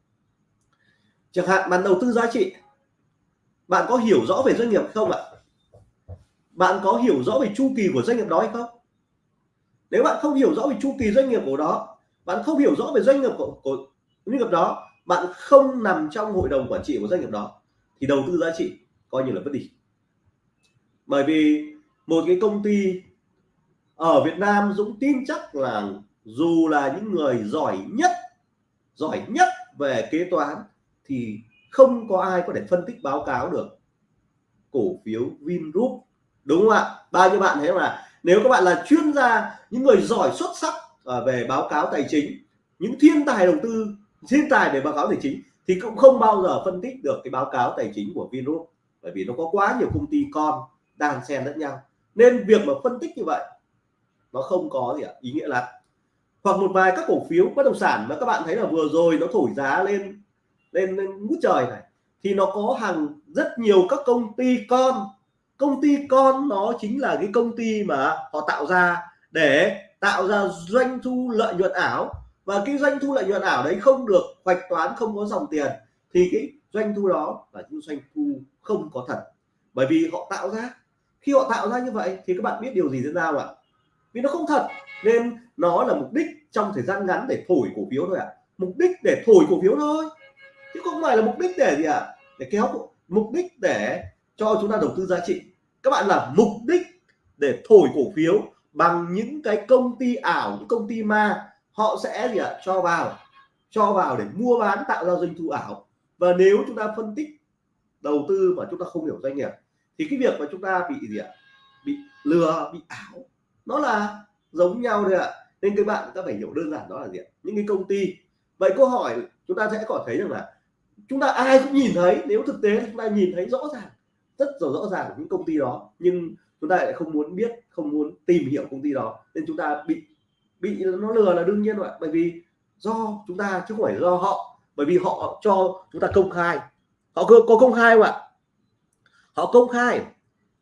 Chẳng hạn bạn đầu tư giá trị bạn có hiểu rõ về doanh nghiệp không ạ? Bạn có hiểu rõ về chu kỳ của doanh nghiệp đó hay không? Nếu bạn không hiểu rõ về chu kỳ doanh nghiệp của đó bạn không hiểu rõ về doanh nghiệp của, của doanh nghiệp đó bạn không nằm trong hội đồng quản trị của doanh nghiệp đó thì đầu tư giá trị coi như là mất đi bởi vì một cái công ty ở Việt Nam Dũng tin chắc là dù là những người giỏi nhất giỏi nhất về kế toán thì không có ai có thể phân tích báo cáo được cổ phiếu Vingroup. Đúng không ạ? Bao nhiêu bạn thấy là nếu các bạn là chuyên gia, những người giỏi xuất sắc à, về báo cáo tài chính, những thiên tài đầu tư, thiên tài về báo cáo tài chính thì cũng không bao giờ phân tích được cái báo cáo tài chính của Vingroup. Bởi vì nó có quá nhiều công ty con đàn xen lẫn nhau. Nên việc mà phân tích như vậy nó không có gì ạ ý nghĩa lắm. Hoặc một vài các cổ phiếu bất động sản mà các bạn thấy là vừa rồi nó thổi giá lên lên, lên ngút trời này thì nó có hàng rất nhiều các công ty con. Công ty con nó chính là cái công ty mà họ tạo ra để tạo ra doanh thu lợi nhuận ảo. Và cái doanh thu lợi nhuận ảo đấy không được hoạch toán không có dòng tiền thì cái doanh thu đó là những doanh thu không có thật. Bởi vì họ tạo ra khi họ tạo ra như vậy thì các bạn biết điều gì diễn ra không ạ vì nó không thật, nên nó là mục đích trong thời gian ngắn để thổi cổ phiếu thôi ạ à. mục đích để thổi cổ phiếu thôi, chứ không phải là mục đích để gì ạ à? để kéo mục đích để cho chúng ta đầu tư giá trị các bạn là mục đích để thổi cổ phiếu bằng những cái công ty ảo, những công ty ma, họ sẽ gì ạ cho vào cho vào để mua bán tạo ra doanh thu ảo và nếu chúng ta phân tích đầu tư mà chúng ta không hiểu doanh nghiệp thì cái việc mà chúng ta bị gì ạ? Bị lừa, bị ảo, nó là giống nhau thôi ạ. Nên các bạn ta phải hiểu đơn giản đó là gì ạ? Những cái công ty. Vậy câu hỏi chúng ta sẽ có thấy rằng là chúng ta ai cũng nhìn thấy, nếu thực tế chúng ta nhìn thấy rõ ràng, rất rõ rõ ràng những công ty đó, nhưng chúng ta lại không muốn biết, không muốn tìm hiểu công ty đó, nên chúng ta bị bị nó lừa là đương nhiên rồi bởi vì do chúng ta, chứ không phải do họ, bởi vì họ cho chúng ta công khai. Họ có công khai không ạ? Họ công khai.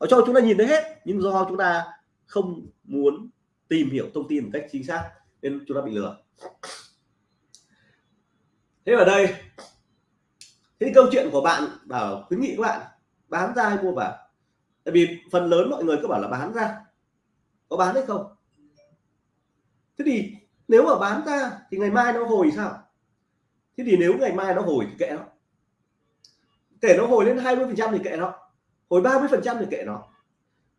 Họ cho chúng ta nhìn thấy hết. Nhưng do chúng ta không muốn tìm hiểu thông tin một cách chính xác, nên chúng ta bị lừa. Thế ở đây, thế câu chuyện của bạn bảo, khuyến nghị các bạn bán ra hay mua vào? Tại vì phần lớn mọi người cứ bảo là bán ra. Có bán hay không? Thế thì nếu mà bán ra thì ngày mai nó hồi sao? Thế thì nếu ngày mai nó hồi thì kệ nó. Kể nó hồi lên 20 phần trăm thì kệ nó hồi 30 phần trăm thì kệ nó.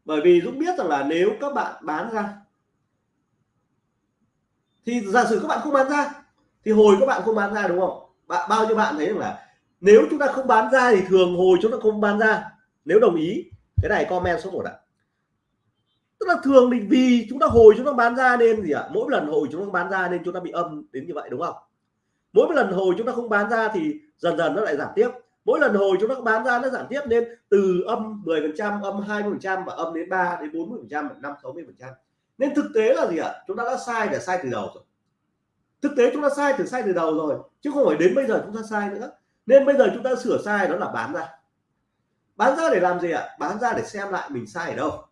Bởi vì Dũng biết rằng là nếu các bạn bán ra, thì giả sử các bạn không bán ra, thì hồi các bạn không bán ra đúng không? Bạn bao nhiêu bạn thấy rằng là nếu chúng ta không bán ra thì thường hồi chúng ta không bán ra. Nếu đồng ý, cái này comment số 1 ạ. Tức là thường thì vì chúng ta hồi chúng ta bán ra nên gì ạ? Mỗi lần hồi chúng ta bán ra nên chúng ta bị âm đến như vậy đúng không? Mỗi lần hồi chúng ta không bán ra thì dần dần nó lại giảm tiếp mỗi lần hồi chúng ta bán ra nó giảm tiếp nên từ âm 10 phần trăm, âm 20 phần trăm và âm đến 3 đến 40 phần trăm năm 60 phần trăm. Nên thực tế là gì ạ? Chúng ta đã sai để sai từ đầu rồi. Thực tế chúng ta sai từ sai từ đầu rồi, chứ không phải đến bây giờ chúng ta sai nữa. Nên bây giờ chúng ta sửa sai đó là bán ra. Bán ra để làm gì ạ? Bán ra để xem lại mình sai ở đâu.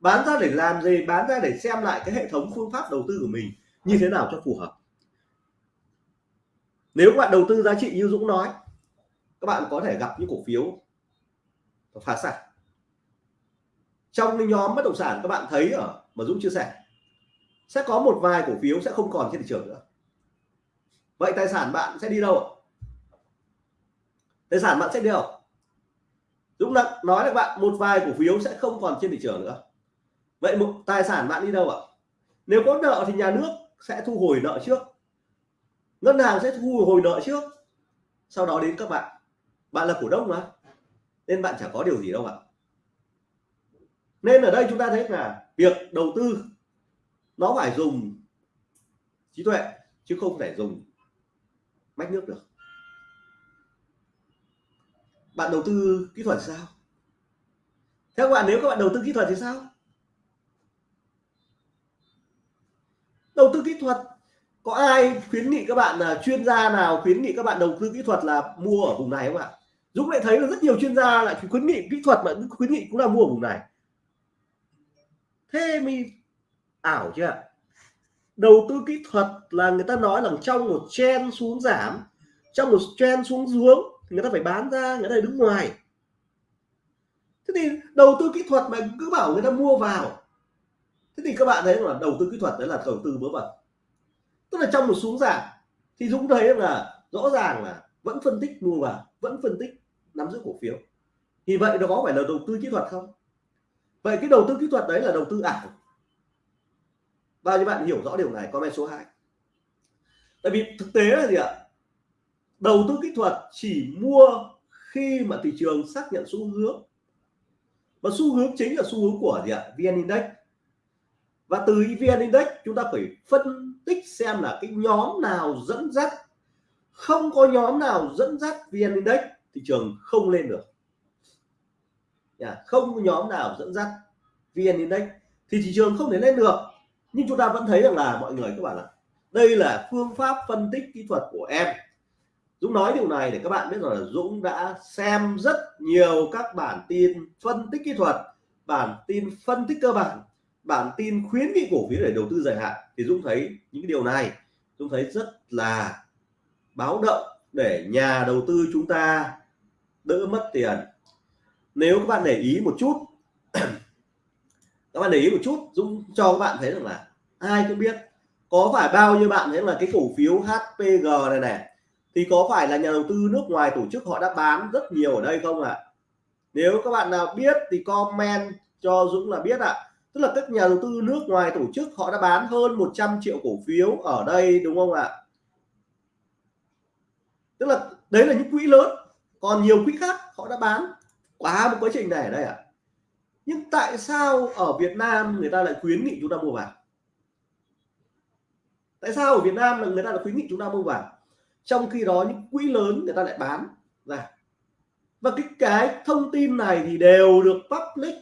Bán ra để làm gì? Bán ra để xem lại cái hệ thống phương pháp đầu tư của mình như thế nào cho phù hợp. Nếu các bạn đầu tư giá trị như Dũng nói các bạn có thể gặp những cổ phiếu phá sản. Trong cái nhóm bất động sản các bạn thấy ở mà Dũng chia sẻ, sẽ có một vài cổ phiếu sẽ không còn trên thị trường nữa. Vậy tài sản bạn sẽ đi đâu tài sản bạn sẽ đi đâu? Dũng đã nói với bạn, một vài cổ phiếu sẽ không còn trên thị trường nữa. Vậy một tài sản bạn đi đâu ạ? Nếu có nợ thì nhà nước sẽ thu hồi nợ trước. Ngân hàng sẽ thu hồi nợ trước. Sau đó đến các bạn bạn là cổ đông mà. Nên bạn chẳng có điều gì đâu ạ. Nên ở đây chúng ta thấy là việc đầu tư nó phải dùng trí tuệ, chứ không thể dùng mách nước được. Bạn đầu tư kỹ thuật sao? Theo các bạn, nếu các bạn đầu tư kỹ thuật thì sao? Đầu tư kỹ thuật, có ai khuyến nghị các bạn là chuyên gia nào khuyến nghị các bạn đầu tư kỹ thuật là mua ở vùng này không ạ? Dũng lại thấy là rất nhiều chuyên gia lại khuyến nghị kỹ thuật mà khuyến nghị cũng là mua ở vùng này. Thế mi ảo chưa đầu tư kỹ thuật là người ta nói là trong một chen xuống giảm, trong một chen xuống xuống thì người ta phải bán ra người ta đứng ngoài. Thế thì đầu tư kỹ thuật mà cứ bảo người ta mua vào, thế thì các bạn thấy là đầu tư kỹ thuật đấy là đầu tư bớ vẩn. Tức là trong một xuống giảm thì Dũng thấy là rõ ràng là vẫn phân tích mua vào, vẫn phân tích nắm giữ cổ phiếu. Thì vậy nó có phải là đầu tư kỹ thuật không? Vậy cái đầu tư kỹ thuật đấy là đầu tư ảo. Bao nhiêu bạn hiểu rõ điều này, comment số 2 tại vì thực tế là gì ạ? Đầu tư kỹ thuật chỉ mua khi mà thị trường xác nhận xu hướng. Và xu hướng chính là xu hướng của gì ạ? Vn index. Và từ vn index, chúng ta phải phân tích xem là cái nhóm nào dẫn dắt. Không có nhóm nào dẫn dắt vn index thị trường không lên được. Dạ, không có nhóm nào dẫn dắt vn index thì thị trường không thể lên được. Nhưng chúng ta vẫn thấy rằng là mọi người các bạn là đây là phương pháp phân tích kỹ thuật của em. Dũng nói điều này để các bạn biết rằng là Dũng đã xem rất nhiều các bản tin phân tích kỹ thuật, bản tin phân tích cơ bản bản tin khuyến nghị cổ phiếu để đầu tư dài hạn. Thì Dũng thấy những điều này, Dũng thấy rất là báo động để nhà đầu tư chúng ta đỡ mất tiền nếu các bạn để ý một chút, <clears throat> các bạn để ý một chút, Dũng cho các bạn thấy rằng là ai cũng biết có phải bao nhiêu bạn thấy là cái cổ phiếu HPG này này, thì có phải là nhà đầu tư nước ngoài tổ chức họ đã bán rất nhiều ở đây không ạ à? nếu các bạn nào biết thì comment cho Dũng là biết ạ à. tức là các nhà đầu tư nước ngoài tổ chức họ đã bán hơn 100 triệu cổ phiếu ở đây, đúng không ạ à? tức là đấy là những quỹ lớn còn nhiều quỹ khác họ đã bán. Quá một quá trình này ở đây ạ. À. nhưng tại sao ở Việt Nam người ta lại khuyến nghị chúng ta mua vàng? Tại sao ở Việt Nam là người ta lại khuyến nghị chúng ta mua vàng? Trong khi đó những quỹ lớn người ta lại bán ra. Và cái cái thông tin này thì đều được public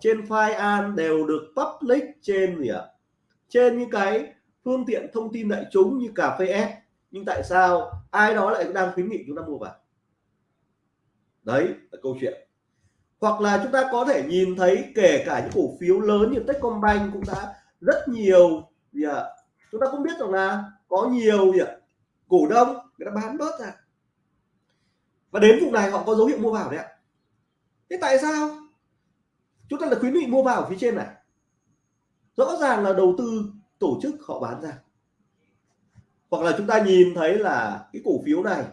trên file an, đều được public trên gì ạ? Trên những cái phương tiện thông tin đại chúng như cà phê S nhưng tại sao ai đó lại đang khuyến nghị chúng ta mua vào đấy, là câu chuyện. Hoặc là chúng ta có thể nhìn thấy kể cả những cổ phiếu lớn như Techcombank cũng đã rất nhiều, gì ạ? Chúng ta cũng biết rằng là có nhiều, gì ạ? Cổ đông, người ta bán bớt ra. Và đến vùng này họ có dấu hiệu mua vào đấy ạ. Thế tại sao? Chúng ta là khuyến nghị mua vào ở phía trên này. Rõ ràng là đầu tư tổ chức họ bán ra. Hoặc là chúng ta nhìn thấy là cái cổ phiếu này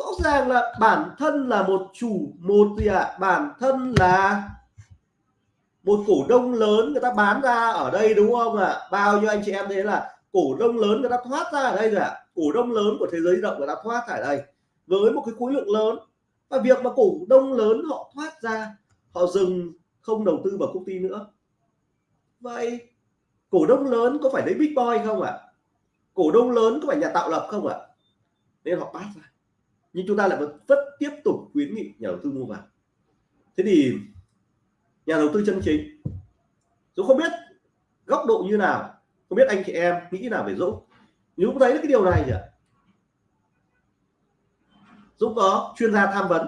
rõ ràng là bản thân là một chủ, một gì ạ à? bản thân là một cổ đông lớn người ta bán ra ở đây, đúng không ạ à? bao nhiêu anh chị em thấy là cổ đông lớn người ta thoát ra ở đây rồi ạ à? cổ đông lớn của thế giới động người ta thoát ra ở đây với một cái khối lượng lớn và việc mà cổ đông lớn họ thoát ra, họ dừng, không đầu tư vào công ty nữa vậy cổ đông lớn có phải lấy big boy không ạ à? cổ đông lớn có phải nhà tạo lập không ạ à? nên họ bắt ra nhưng chúng ta lại vẫn tiếp tục khuyến nghị nhà đầu tư mua vào. Thế thì nhà đầu tư chân chính Dũng không biết góc độ như nào, không biết anh chị em nghĩ nào về Dũng Dũng thấy cái điều này nhỉ Dũng có chuyên gia tham vấn.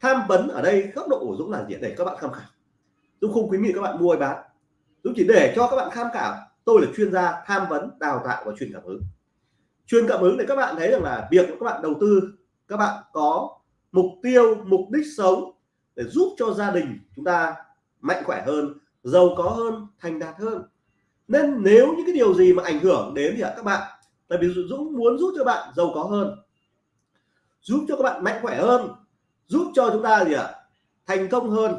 Tham vấn ở đây góc độ của Dũng là gì? Để các bạn tham khảo. Dũng không khuyến nghị các bạn mua hay bán. Dũng chỉ để cho các bạn tham khảo. Tôi là chuyên gia tham vấn, đào tạo và truyền cảm hứng. Truyền cảm hứng để các bạn thấy rằng là việc các bạn đầu tư các bạn có mục tiêu, mục đích sống để giúp cho gia đình chúng ta mạnh khỏe hơn, giàu có hơn, thành đạt hơn. Nên nếu những cái điều gì mà ảnh hưởng đến thì các bạn? Tại vì Dũng muốn giúp cho bạn giàu có hơn, giúp cho các bạn mạnh khỏe hơn, giúp cho chúng ta gì ạ? Thành công hơn.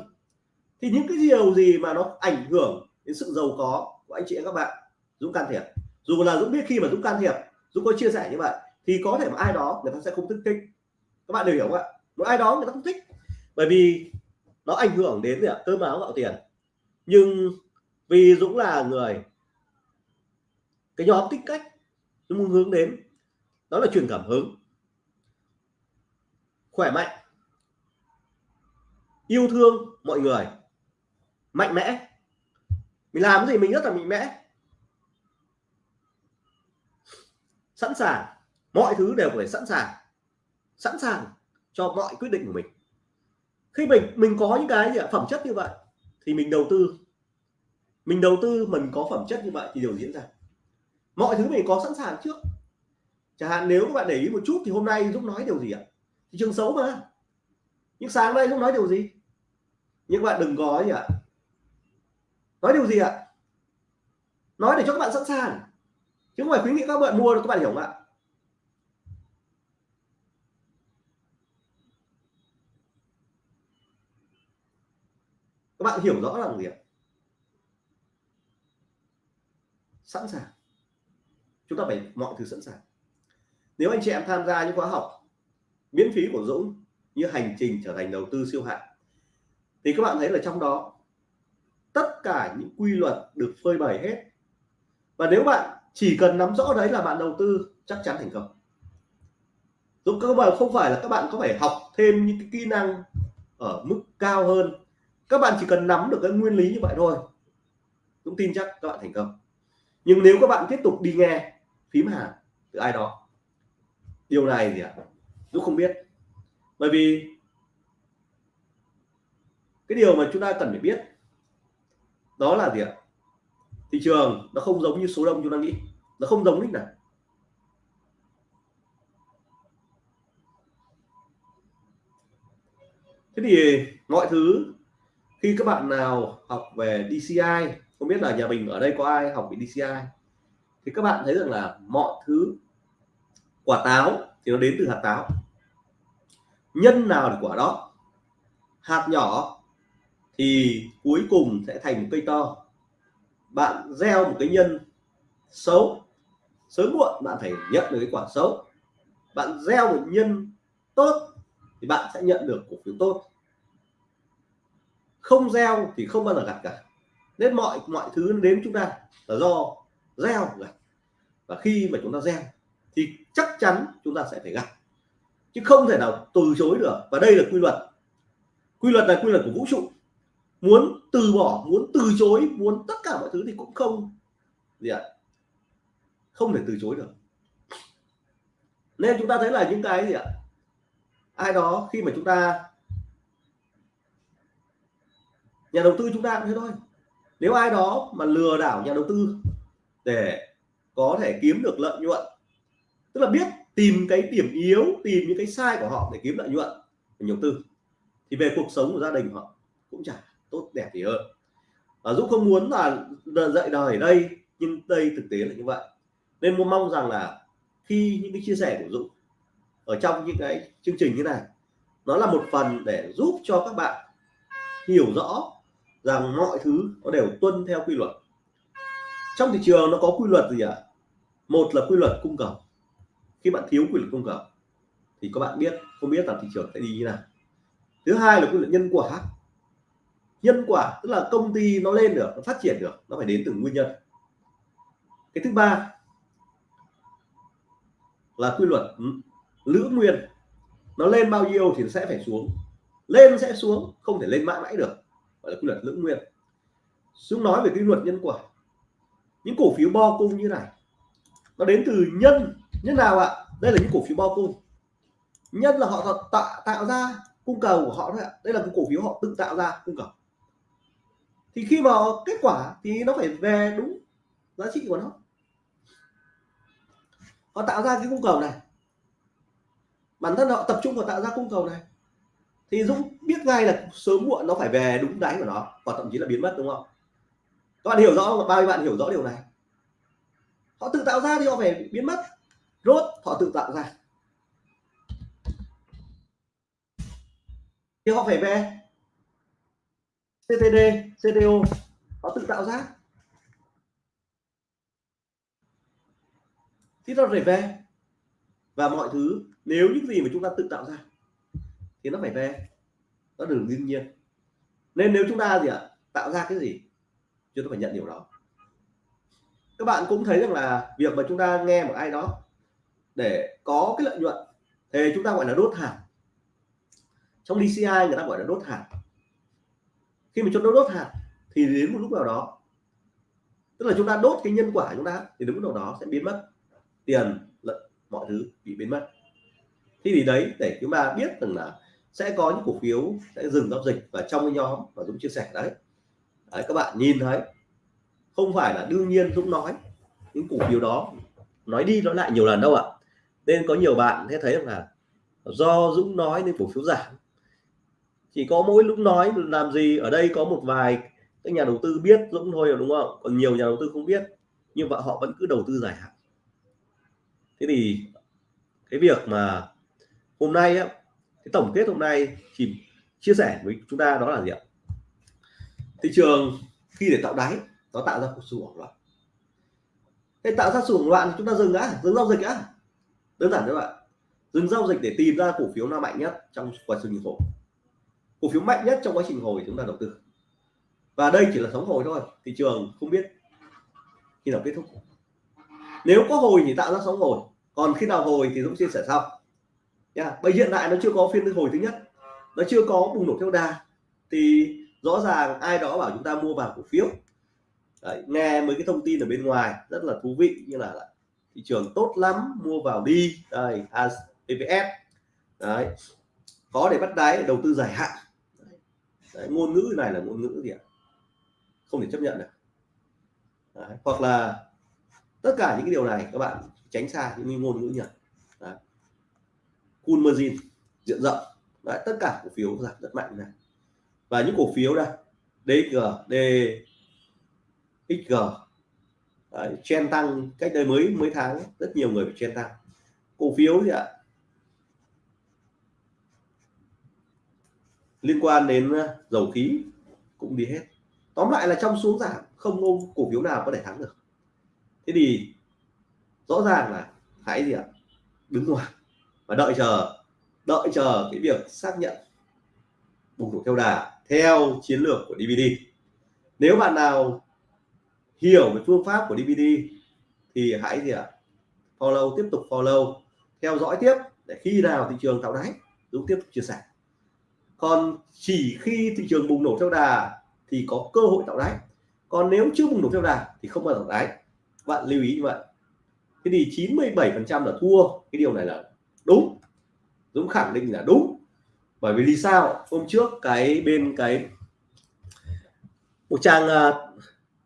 Thì những cái điều gì mà nó ảnh hưởng đến sự giàu có của anh chị em các bạn? Dũng can thiệp. Dù là Dũng biết khi mà Dũng can thiệp, Dũng có chia sẻ như vậy, thì có thể mà ai đó người ta sẽ không thích thích các bạn đều hiểu không ạ? Một ai đó người ta không thích. Bởi vì nó ảnh hưởng đến gì ạ? Cơm áo gạo tiền. Nhưng vì Dũng là người, cái nhóm tính cách Dũng muốn hướng đến, đó là truyền cảm hứng, khỏe mạnh, yêu thương mọi người, mạnh mẽ. Mình làm cái gì mình rất là mạnh mẽ. Sẵn sàng. Mọi thứ đều phải sẵn sàng sẵn sàng cho mọi quyết định của mình. Khi mình mình có những cái gì ạ? Phẩm chất như vậy thì mình đầu tư. Mình đầu tư mình có phẩm chất như vậy thì điều diễn ra. Mọi thứ mình có sẵn sàng trước. Chẳng hạn nếu các bạn để ý một chút thì hôm nay Dũng nói điều gì ạ? Thị trường xấu mà. Nhưng sáng nay Dũng nói điều gì? Nhưng bạn đừng có gì ạ nói điều gì ạ? Nói để cho các bạn sẵn sàng. Chứ không phải khuyến nghị các bạn mua các bạn hiểu không ạ? Các bạn hiểu rõ là gì ạ? Sẵn sàng. Chúng ta phải mọi thứ sẵn sàng. Nếu anh chị em tham gia những khóa học miễn phí của Dũng như hành trình trở thành đầu tư siêu hạng, thì các bạn thấy là trong đó tất cả những quy luật được phơi bày hết. Và nếu bạn chỉ cần nắm rõ đấy là bạn đầu tư, chắc chắn thành công. Dũng các bạn không phải là các bạn có phải học thêm những cái kỹ năng ở mức cao hơn các bạn chỉ cần nắm được cái nguyên lý như vậy thôi. Dũng tin chắc các bạn thành công. Nhưng nếu các bạn tiếp tục đi nghe phím hàng từ ai đó, điều này gì ạ? Dũng không biết. Bởi vì cái điều mà chúng ta cần phải biết đó là gì ạ? Thị trường nó không giống như số đông chúng ta nghĩ. Nó không giống đích nào. Thế thì mọi thứ khi các bạn nào học về DCI không biết là nhà mình ở đây có ai học về DCI thì các bạn thấy rằng là mọi thứ quả táo thì nó đến từ hạt táo. Nhân nào là quả đó. Hạt nhỏ thì cuối cùng sẽ thành một cây to. Bạn gieo một cái nhân xấu, sớm muộn bạn phải nhận được cái quả xấu. Bạn gieo một nhân tốt thì bạn sẽ nhận được cổ phiếu tốt không gieo thì không bao giờ gặt cả. Nên mọi mọi thứ đến chúng ta là do gieo gặt. Và khi mà chúng ta gieo thì chắc chắn chúng ta sẽ phải gặt. Chứ không thể nào từ chối được. Và đây là quy luật. Quy luật là quy luật của vũ trụ. Muốn từ bỏ, muốn từ chối, muốn tất cả mọi thứ thì cũng không gì ạ? Không thể từ chối được. Nên chúng ta thấy là những cái gì ạ? Ai đó khi mà chúng ta nhà đầu tư chúng ta cũng thế thôi. Nếu ai đó mà lừa đảo nhà đầu tư để có thể kiếm được lợi nhuận, tức là biết tìm cái điểm yếu, tìm những cái sai của họ để kiếm lợi nhuận để đầu tư, thì về cuộc sống của gia đình họ cũng chả tốt đẹp gì hơn. Và Dũng không muốn là dạy đời ở đây, nhưng đây thực tế là như vậy. Nên muốn mong rằng là khi những cái chia sẻ của Dũng ở trong những cái chương trình như này, nó là một phần để giúp cho các bạn hiểu rõ rằng mọi thứ nó đều tuân theo quy luật. Trong thị trường nó có quy luật gì ạ? À? một là quy luật cung cầu. Khi bạn thiếu quy luật cung cầu, thì các bạn biết, không biết là thị trường sẽ đi như nào. Thứ hai là quy luật nhân quả. Nhân quả tức là công ty nó lên được, nó phát triển được, nó phải đến từ nguyên nhân. Cái thứ ba là quy luật lữ nguyên. Nó lên bao nhiêu thì nó sẽ phải xuống. Lên sẽ xuống, không thể lên mãi mãi được gọi là quy luật lưỡng nguyên. Xuống nói về cái luật nhân quả. Những cổ phiếu bo cung như này, nó đến từ nhân nhân nào ạ? Đây là những cổ phiếu bo cung. Nhân là họ tạo tạo ra cung cầu của họ đấy ạ. Đây là cái cổ phiếu họ tự tạo ra cung cầu. Thì khi mà kết quả thì nó phải về đúng giá trị của nó. Họ tạo ra cái cung cầu này. Bản thân họ tập trung vào tạo ra cung cầu này thì Dũng biết ngay là sớm muộn nó phải về đúng đáy của nó và thậm chí là biến mất đúng không? Các bạn hiểu rõ không? Bao nhiêu bạn hiểu rõ điều này. Họ tự tạo ra thì họ phải biến mất. Rốt họ tự tạo ra. Thì họ phải về CTD, CTO họ tự tạo ra. Thì nó phải về. Và mọi thứ nếu những gì mà chúng ta tự tạo ra thì nó phải về. Nó đường đương nhiên. Nên nếu chúng ta gì ạ, tạo ra cái gì, chúng ta phải nhận điều đó. Các bạn cũng thấy rằng là việc mà chúng ta nghe một ai đó để có cái lợi nhuận, thì chúng ta gọi là đốt hàng. Trong DCI người ta gọi là đốt hàng. Khi mà chúng ta đốt hàng, thì đến một lúc nào đó, tức là chúng ta đốt cái nhân quả chúng ta, thì đến lúc nào đó sẽ biến mất. Tiền, lợi, mọi thứ bị biến mất. Thì thì đấy, để chúng ta biết rằng là sẽ có những cổ phiếu sẽ dừng giao dịch và trong cái nhóm mà Dũng chia sẻ đấy, đấy các bạn nhìn thấy không phải là đương nhiên Dũng nói những cổ phiếu đó nói đi nói lại nhiều lần đâu ạ. Nên có nhiều bạn sẽ thấy là do Dũng nói nên cổ phiếu giảm. Chỉ có mỗi lúc nói làm gì ở đây có một vài các nhà đầu tư biết Dũng thôi đúng không? Còn nhiều nhà đầu tư không biết nhưng mà họ vẫn cứ đầu tư dài hạn. Thế thì cái việc mà hôm nay á cái tổng kết hôm nay thì chia sẻ với chúng ta đó là gì ạ? Thị trường khi để tạo đáy, nó tạo ra một sự hoảng loạn. Để tạo ra sự hoảng loạn chúng ta dừng đã, dừng giao dịch á đơn giản các bạn dừng giao dịch để tìm ra cổ phiếu nào mạnh nhất trong quá trình hồi. Cổ phiếu mạnh nhất trong quá trình hồi chúng ta đầu tư. Và đây chỉ là sóng hồi thôi, thị trường không biết khi nào kết thúc. Nếu có hồi thì tạo ra sóng hồi, còn khi nào hồi thì Dũng chia sẻ sau yeah. bây hiện tại nó chưa có phiên hồi thứ nhất nó chưa có bùng nổ theo đà. Thì rõ ràng ai đó bảo chúng ta mua vào cổ phiếu. Đấy, nghe mấy cái thông tin ở bên ngoài rất là thú vị như là thị trường tốt lắm mua vào đi. Đây APF đấy có để bắt đáy đầu tư dài hạn. Đấy, ngôn ngữ này là ngôn ngữ gì ạ? Không thể chấp nhận được. Đấy, hoặc là tất cả những cái điều này các bạn tránh xa những ngôn ngữ nhật đấy cool margin diện rộng. Đấy, tất cả cổ phiếu giảm rất mạnh này. Và những cổ phiếu đây DXG D XG Đấy, chen tăng cách đây mới mấy tháng rất nhiều người bị chen tăng. Cổ phiếu gì ạ liên quan đến ờ, dầu khí cũng đi hết. Tóm lại là trong xuống giảm không có cổ phiếu nào có thể thắng được. Thế thì rõ ràng là hãy gì ạ đứng ngoài và đợi chờ đợi chờ cái việc xác nhận bùng nổ theo đà theo chiến lược của DVD nếu bạn nào hiểu về phương pháp của DVD thì hãy gì ạ? Follow, tiếp tục follow, theo dõi tiếp để khi nào thị trường tạo đáy Dũng tiếp tục chia sẻ. Còn chỉ khi thị trường bùng nổ theo đà thì có cơ hội tạo đáy. Còn nếu chưa bùng nổ theo đà thì không bao giờ tạo đáy. Bạn lưu ý như vậy. Thế thì 97 phần trăm là thua. Cái điều này là đúng. Dũng khẳng định là đúng. Bởi vì lý sao? Hôm trước cái bên cái một trang à,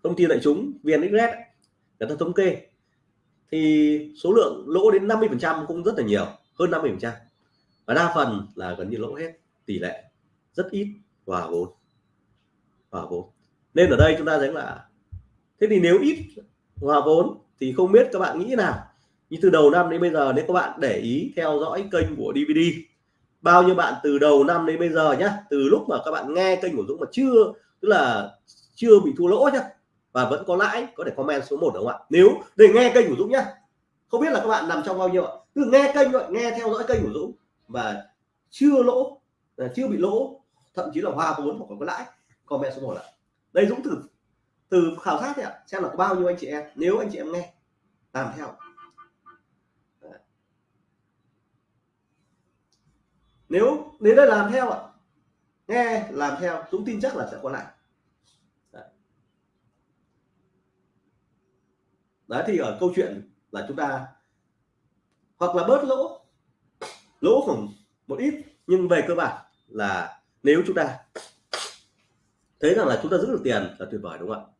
thông tin đại chúng VNXRED người ta thống kê, thì số lượng lỗ đến 50 phần trăm cũng rất là nhiều, hơn 50 phần trăm. Và đa phần là gần như lỗ hết, tỷ lệ rất ít, hòa vốn. Hòa vốn. Nên ở đây chúng ta thấy là, thế thì nếu ít hòa vốn thì không biết các bạn nghĩ nào? Như từ đầu năm đến bây giờ, nếu các bạn để ý, theo dõi kênh của DVD bao nhiêu bạn từ đầu năm đến bây giờ nhá, từ lúc mà các bạn nghe kênh của Dũng mà chưa, tức là chưa bị thua lỗ nhá, và vẫn có lãi, có thể comment số 1 đúng không ạ? Nếu để nghe kênh của Dũng nhá, không biết là các bạn nằm trong bao nhiêu ạ? Cứ nghe kênh rồi nghe theo dõi kênh của Dũng và chưa lỗ à, chưa bị lỗ, thậm chí là hòa vốn hoặc có lãi, comment số 1 ạ. Đây Dũng từ từ khảo sát ạ, xem là có bao nhiêu anh chị em, nếu anh chị em nghe, làm theo. Nếu đến đây làm theo ạ. Nghe làm theo Dũng tin chắc là sẽ có lại. Đấy. Thì ở câu chuyện là chúng ta hoặc là bớt lỗ lỗ khoảng một ít nhưng về cơ bản là nếu chúng ta thấy rằng là chúng ta giữ được tiền là tuyệt vời đúng không ạ?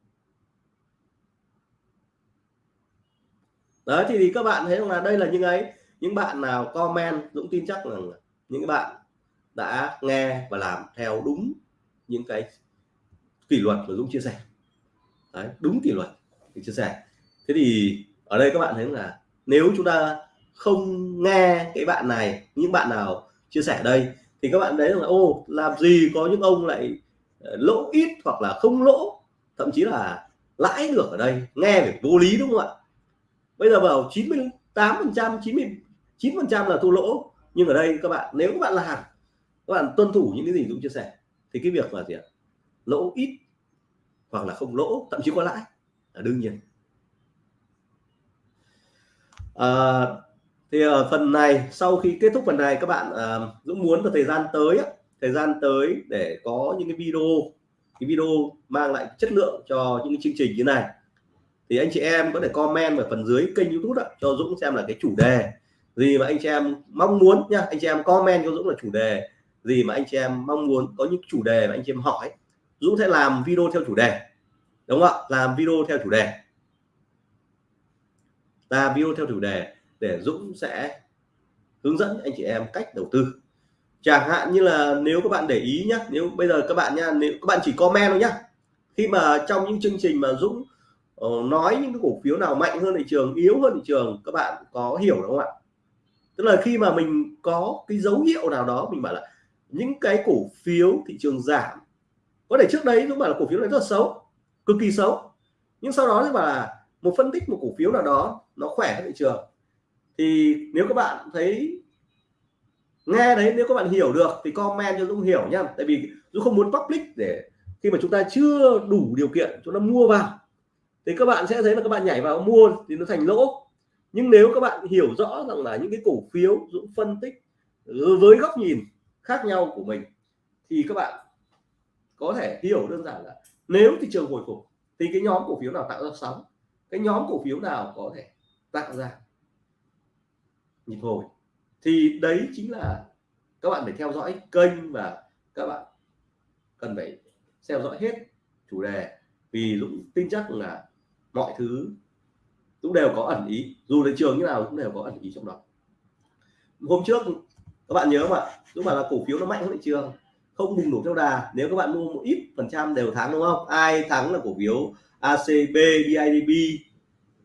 Đấy thì, thì các bạn thấy rằng là đây là những ấy. Những bạn nào comment Dũng tin chắc rằng những bạn đã nghe và làm theo đúng những cái kỷ luật mà Dũng chia sẻ. Đấy, đúng kỷ luật thì chia sẻ. Thế thì ở đây các bạn thấy là nếu chúng ta không nghe cái bạn này những bạn nào chia sẻ đây thì các bạn đấy là ô làm gì có những ông lại ờ, lỗ ít hoặc là không lỗ thậm chí là lãi được ở đây nghe về vô lý đúng không ạ? Bây giờ vào 98 phần trăm 99 phần trăm là thua lỗ nhưng ở đây các bạn nếu các bạn làm các bạn tuân thủ những cái gì Dũng chia sẻ thì cái việc là gì ạ? Lỗ ít hoặc là không lỗ thậm chí có lãi là đương nhiên. À, thì ở phần này sau khi kết thúc phần này các bạn à, Dũng muốn vào thời gian tới thời gian tới để có những cái video cái video mang lại chất lượng cho những cái chương trình như này. Thì anh chị em có thể comment ở phần dưới kênh YouTube đó, cho Dũng xem là cái chủ đề gì mà anh chị em mong muốn nha anh chị em comment cho Dũng là chủ đề. Gì mà anh chị em mong muốn, có những chủ đề mà anh chị em hỏi, Dũng sẽ làm video theo chủ đề. Đúng không ạ? Làm video theo chủ đề. Làm video theo chủ đề để Dũng sẽ hướng dẫn anh chị em cách đầu tư. Chẳng hạn như là nếu các bạn để ý nhé nếu bây giờ các bạn nha, nếu các bạn chỉ comment thôi nhá. Khi mà trong những chương trình mà Dũng ờ, nói những cái cổ phiếu nào mạnh hơn thị trường, yếu hơn thị trường, các bạn có hiểu đúng không ạ? Tức là khi mà mình có cái dấu hiệu nào đó, mình bảo là những cái cổ phiếu thị trường giảm, có thể trước đấy Dũng bảo là cổ phiếu này rất là xấu, cực kỳ xấu. Nhưng sau đó thì bảo là một phân tích một cổ phiếu nào đó nó khỏe thị trường. Thì nếu các bạn thấy, nghe đấy, nếu các bạn hiểu được thì comment cho Dũng hiểu nhá. Tại vì Dũng không muốn public để khi mà chúng ta chưa đủ điều kiện, chúng ta mua vào, thì các bạn sẽ thấy là các bạn nhảy vào mua thì nó thành lỗ nhưng nếu các bạn hiểu rõ rằng là những cái cổ phiếu Dũng phân tích ừ, với góc nhìn khác nhau của mình, thì các bạn có thể hiểu đơn giản là nếu thị trường hồi phục, thì cái nhóm cổ phiếu nào tạo ra sóng? Cái nhóm cổ phiếu nào có thể tạo ra nhịp hồi? Thì đấy chính là các bạn phải theo dõi kênh và các bạn cần phải theo dõi hết chủ đề. Vì Dũng tin chắc là mọi thứ cũng đều có ẩn ý dù thị trường như nào cũng đều có ẩn ý trong đó. Hôm trước các bạn nhớ không ạ? Dũng bảo là cổ phiếu nó mạnh hơn thị trường không bùng nổ theo đà. Nếu các bạn mua một ít phần trăm đều thắng đúng không? Ai thắng là cổ phiếu ACB BIDB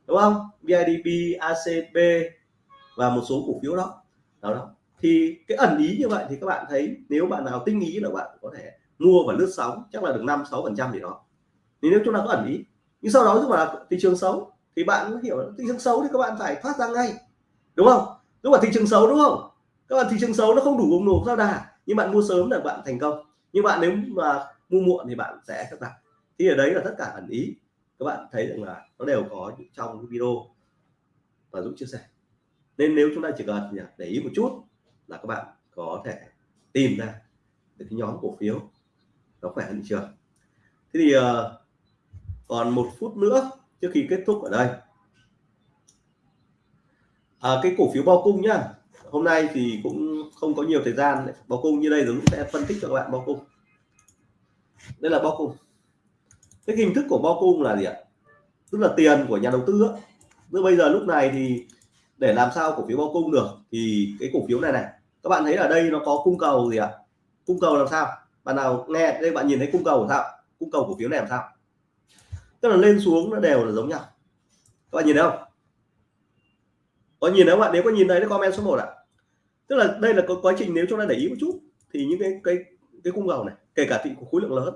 đúng không? BIDB ACB và một số cổ phiếu đó. Đó, đó. thì cái ẩn ý như vậy thì các bạn thấy nếu bạn nào tinh ý là bạn có thể mua và lướt sóng chắc là được năm sáu phần trăm gì đó. Thì nếu chúng ta có ẩn ý nhưng sau đó lúc mà thị trường xấu thì bạn hiểu thị trường xấu thì các bạn phải thoát ra ngay. Đúng không? Lúc mà thị trường xấu đúng không? Các bạn thị trường xấu nó không đủ bùng nổ giao đà. Nhưng bạn mua sớm là bạn thành công. Nhưng bạn nếu mà mua muộn thì bạn sẽ thất bại thì ở đấy là tất cả ẩn ý. Các bạn thấy rằng là nó đều có trong cái video và Dũng chia sẻ. Nên nếu chúng ta chỉ cần để ý một chút là các bạn có thể tìm ra được cái nhóm cổ phiếu nó khỏe hơn thị trường. Thế thì uh, còn một phút nữa trước khi kết thúc ở đây. À, cái cổ phiếu bao cung nhá. Hôm nay thì cũng không có nhiều thời gian. Bao cung như đây rồi sẽ phân tích cho các bạn bao cung. Đây là bao cung. Cái hình thức của bao cung là gì ạ? Tức là tiền của nhà đầu tư á. Bây giờ lúc này thì để làm sao cổ phiếu bao cung được thì cái cổ phiếu này này các bạn thấy ở đây nó có cung cầu gì ạ? Cung cầu làm sao? Bạn nào nghe đây bạn nhìn thấy cung cầu làm sao? Cung cầu cổ phiếu này làm sao? Tức là lên xuống nó đều là giống nhau. Các bạn nhìn thấy không? Có nhìn thấy không ạ nếu có nhìn thấy nó comment số 1 ạ. Tức là đây là có quá trình nếu chúng ta để ý một chút, thì những cái cái cái cung cầu này, kể cả thị khối lượng lớn,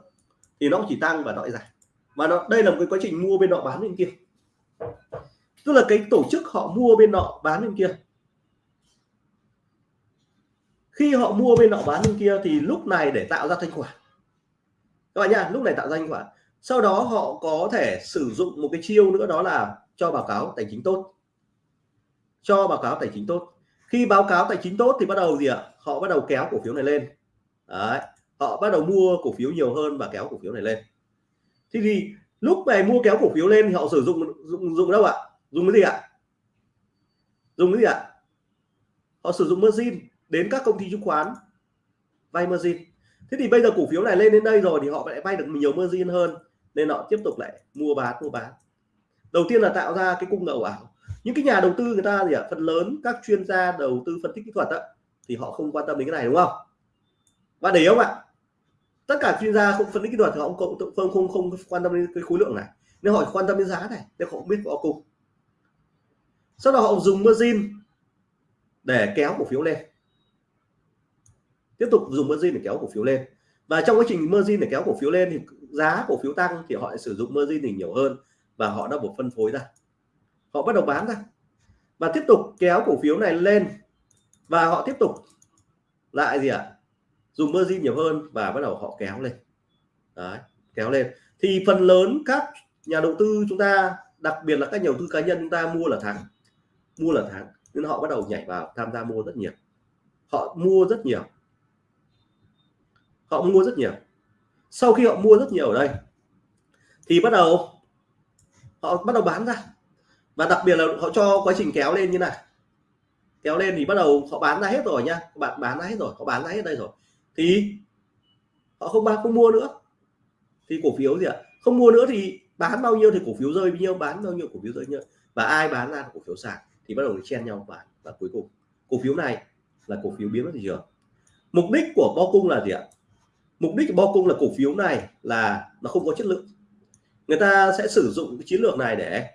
thì nó chỉ tăng và nó giảm. Và nó, đây là một cái quá trình mua bên nọ bán bên kia. Tức là cái tổ chức họ mua bên nọ bán bên kia. Khi họ mua bên nọ bán bên kia thì lúc này để tạo ra thanh khoản. Các bạn nhá, lúc này tạo ra thanh khoản sau đó họ có thể sử dụng một cái chiêu nữa đó là cho báo cáo tài chính tốt. Cho báo cáo tài chính tốt. Khi báo cáo tài chính tốt thì bắt đầu gì ạ? Họ bắt đầu kéo cổ phiếu này lên. Đấy. họ bắt đầu mua cổ phiếu nhiều hơn và kéo cổ phiếu này lên. Thế thì lúc này mua kéo cổ phiếu lên thì họ sử dụng dụng dụng đâu ạ? Dùng cái gì ạ? Dùng cái gì ạ? Họ sử dụng margin đến các công ty chứng khoán. Vay margin. Thế thì bây giờ cổ phiếu này lên đến đây rồi thì họ lại vay được nhiều margin hơn nên họ tiếp tục lại mua bán mua bán. Đầu tiên là tạo ra cái cung cầu ảo. Những cái nhà đầu tư người ta gì ạ? Phần lớn các chuyên gia đầu tư phân tích kỹ thuật á, thì họ không quan tâm đến cái này đúng không? Và để ý không ạ? Tất cả chuyên gia không phân tích kỹ thuật thì họ không không không, không quan tâm đến cái khối lượng này. Nên họ quan tâm đến giá này nên họ không biết họ cùng sau đó họ dùng margin để kéo cổ phiếu lên. Tiếp tục dùng margin để kéo cổ phiếu lên. Và trong quá trình margin để kéo cổ phiếu lên thì giá cổ phiếu tăng thì họ lại sử dụng margin thì nhiều hơn và họ đã buộc phân phối ra. Họ bắt đầu bán ra và tiếp tục kéo cổ phiếu này lên và họ tiếp tục lại gì ạ? À? dùng margin nhiều hơn và bắt đầu họ kéo lên. Đấy, kéo lên. Thì phần lớn các nhà đầu tư chúng ta đặc biệt là các nhà đầu tư cá nhân chúng ta mua là thắng mua là thắng nên họ bắt đầu nhảy vào tham gia mua rất nhiều. Họ mua rất nhiều. Họ mua rất nhiều sau khi họ mua rất nhiều ở đây, thì bắt đầu họ bắt đầu bán ra. Và đặc biệt là họ cho quá trình kéo lên như này. Kéo lên thì bắt đầu họ bán ra hết rồi nha. Bạn bán ra hết rồi, họ bán ra hết đây rồi. Thì họ không bán, không mua nữa. Thì cổ phiếu gì ạ? Không mua nữa thì bán bao nhiêu thì cổ phiếu rơi bao nhiêu, bán bao nhiêu cổ phiếu rơi nhiêu. Và ai bán ra cổ phiếu sàn. Thì bắt đầu chen nhau bán và cuối cùng. Cổ phiếu này là cổ phiếu biến mất thị trường. Mục đích của bo cung là gì ạ? Mục đích của bo cung là cổ phiếu này là nó không có chất lượng. Người ta sẽ sử dụng cái chiến lược này để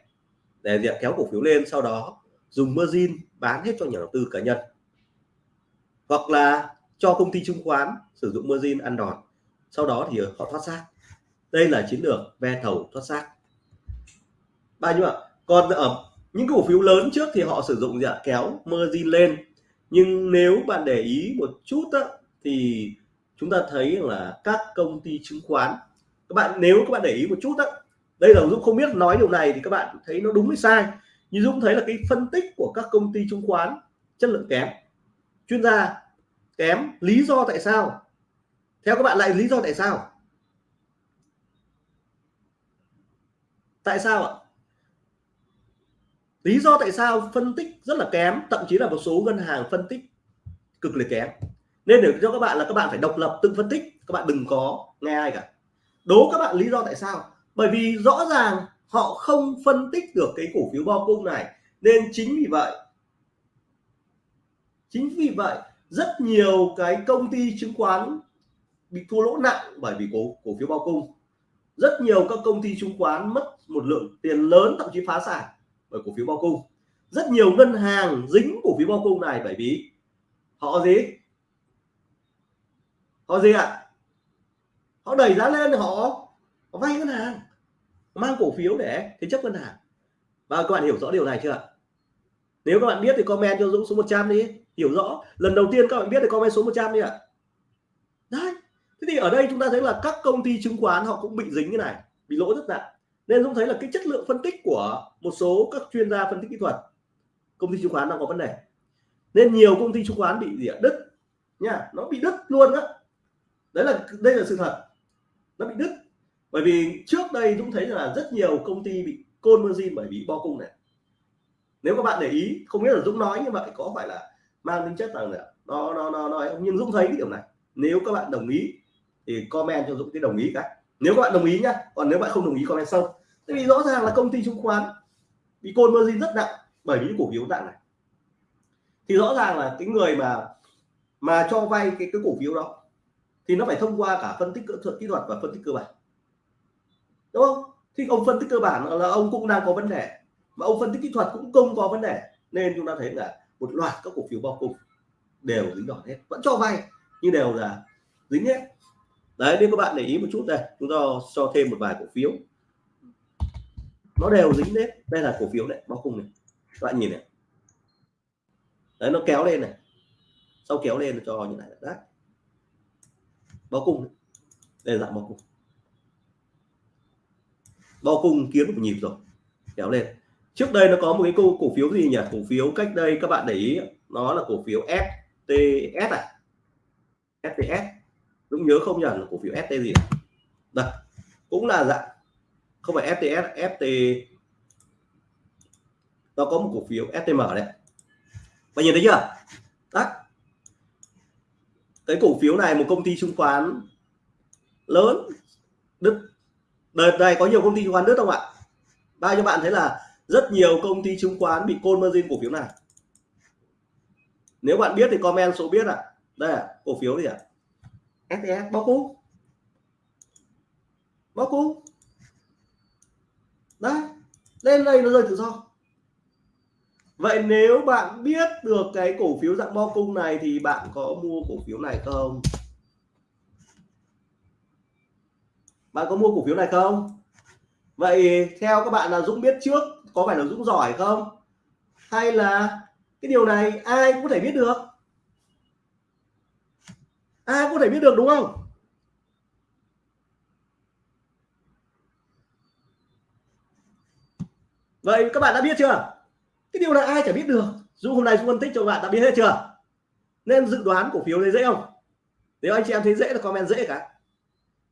để việc kéo cổ phiếu lên sau đó dùng margin bán hết cho nhà đầu tư cá nhân. Hoặc là cho công ty chứng khoán sử dụng margin ăn đòn sau đó thì họ thoát xác. Đây là chiến lược ve thầu thoát xác. Bao nhiêu ạ còn ở những cổ phiếu lớn trước thì họ sử dụng gì ạ? Kéo margin lên. Nhưng nếu bạn để ý một chút á, thì chúng ta thấy là các công ty chứng khoán các bạn nếu các bạn để ý một chút đó, đây là Dũng không biết nói điều này thì các bạn thấy nó đúng hay sai. Nhưng Dũng thấy là cái phân tích của các công ty chứng khoán chất lượng kém. Chuyên gia kém lý do tại sao? Theo các bạn lại lý do tại sao? Tại sao ạ? Lý do tại sao phân tích rất là kém thậm chí là một số ngân hàng phân tích cực kỳ kém nên để cho các bạn là các bạn phải độc lập, tự phân tích, các bạn đừng có nghe ai cả. Đố các bạn lý do tại sao. Bởi vì rõ ràng họ không phân tích được cái cổ phiếu bao cung này, nên chính vì vậy, chính vì vậy rất nhiều cái công ty chứng khoán bị thua lỗ nặng bởi vì cổ cổ phiếu bao cung rất nhiều các công ty chứng khoán mất một lượng tiền lớn, thậm chí phá sản bởi cổ phiếu bao cung rất nhiều ngân hàng dính cổ phiếu bao cung này bởi vì họ gì? Họ gì ạ? À? họ đẩy giá lên họ, họ vay ngân hàng mang cổ phiếu để thế chấp ngân hàng. Và các bạn hiểu rõ điều này chưa nếu các bạn biết thì comment cho Dũng số 100 đi hiểu rõ. Lần đầu tiên các bạn biết thì comment số 100 đi ạ. Đấy thế thì ở đây chúng ta thấy là các công ty chứng khoán họ cũng bị dính cái này bị lỗ rất nặng. Nên Dũng thấy là cái chất lượng phân tích của một số các chuyên gia phân tích kỹ thuật công ty chứng khoán đang có vấn đề. Nên nhiều công ty chứng khoán bị gì ạ đứt nha nó bị đứt luôn á đấy là, đây là sự thật. Nó bị đứt. Bởi vì trước đây Dũng thấy là rất nhiều công ty bị côn margin bởi vì bo cung này. Nếu các bạn để ý, không biết là Dũng nói như vậy có phải là mang tính chất rằng là nó nó nó nói nhưng Dũng thấy cái điểm này. Nếu các bạn đồng ý thì comment cho Dũng cái đồng ý cái. Nếu các bạn đồng ý nhá. Còn nếu bạn không đồng ý, comment sau. Tại vì rõ ràng là công ty chứng khoán bị côn margin rất nặng bởi những cổ phiếu nặng này. Thì rõ ràng là cái người mà mà cho vay cái cái cổ phiếu đó thì nó phải thông qua cả phân tích kỹ thuật kỹ thuật và phân tích cơ bản. Đúng không? Thì ông phân tích cơ bản là ông cũng đang có vấn đề. Mà ông phân tích kỹ thuật cũng không có vấn đề. Nên chúng ta thấy là một loạt các cổ phiếu bao cung đều dính đỏ hết. Vẫn cho vay, nhưng đều là dính hết. Đấy, nếu các bạn để ý một chút đây, chúng ta cho thêm một vài cổ phiếu. Nó đều dính hết. Đây là cổ phiếu này, bao cung này. Các bạn nhìn này. Đấy, nó kéo lên này. Sau kéo lên cho như này. Đấy bao cung đây là dạng bao cung. Bao cung kiếm một nhịp rồi. Kéo lên. Trước đây nó có một cái cổ, cổ phiếu gì nhỉ? Cổ phiếu cách đây các bạn để ý nó là cổ phiếu FTS à? FTS đúng nhớ không nhỉ? Là cổ phiếu FT gì? Đây. Cũng là dạng không phải FTS FT nó có một cổ phiếu STM đây bạn nhìn thấy chưa? Cái cổ phiếu này một công ty chứng khoán lớn đứt đợt này có nhiều công ty chứng khoán đứt không ạ? Bao nhiêu bạn thấy là rất nhiều công ty chứng khoán bị côn margin cổ phiếu này? Nếu bạn biết thì comment số biết ạ. À. đây à, cổ phiếu gì ạ? À? STS bóc cú. Bóc cú. Đấy lên đây nó rơi tự do vậy nếu bạn biết được cái cổ phiếu dạng bo cung này thì bạn có mua cổ phiếu này không? Bạn có mua cổ phiếu này không? Vậy theo các bạn là Dũng biết trước có phải là Dũng giỏi không? Hay là cái điều này ai cũng có thể biết được? Ai cũng có thể biết được đúng không? Vậy các bạn đã biết chưa? Cái điều này ai chả biết được. Dù hôm nay chúng phân tích cho bạn, đã biết hết chưa? Nên dự đoán cổ phiếu này dễ không? Nếu anh chị em thấy dễ là comment dễ cả.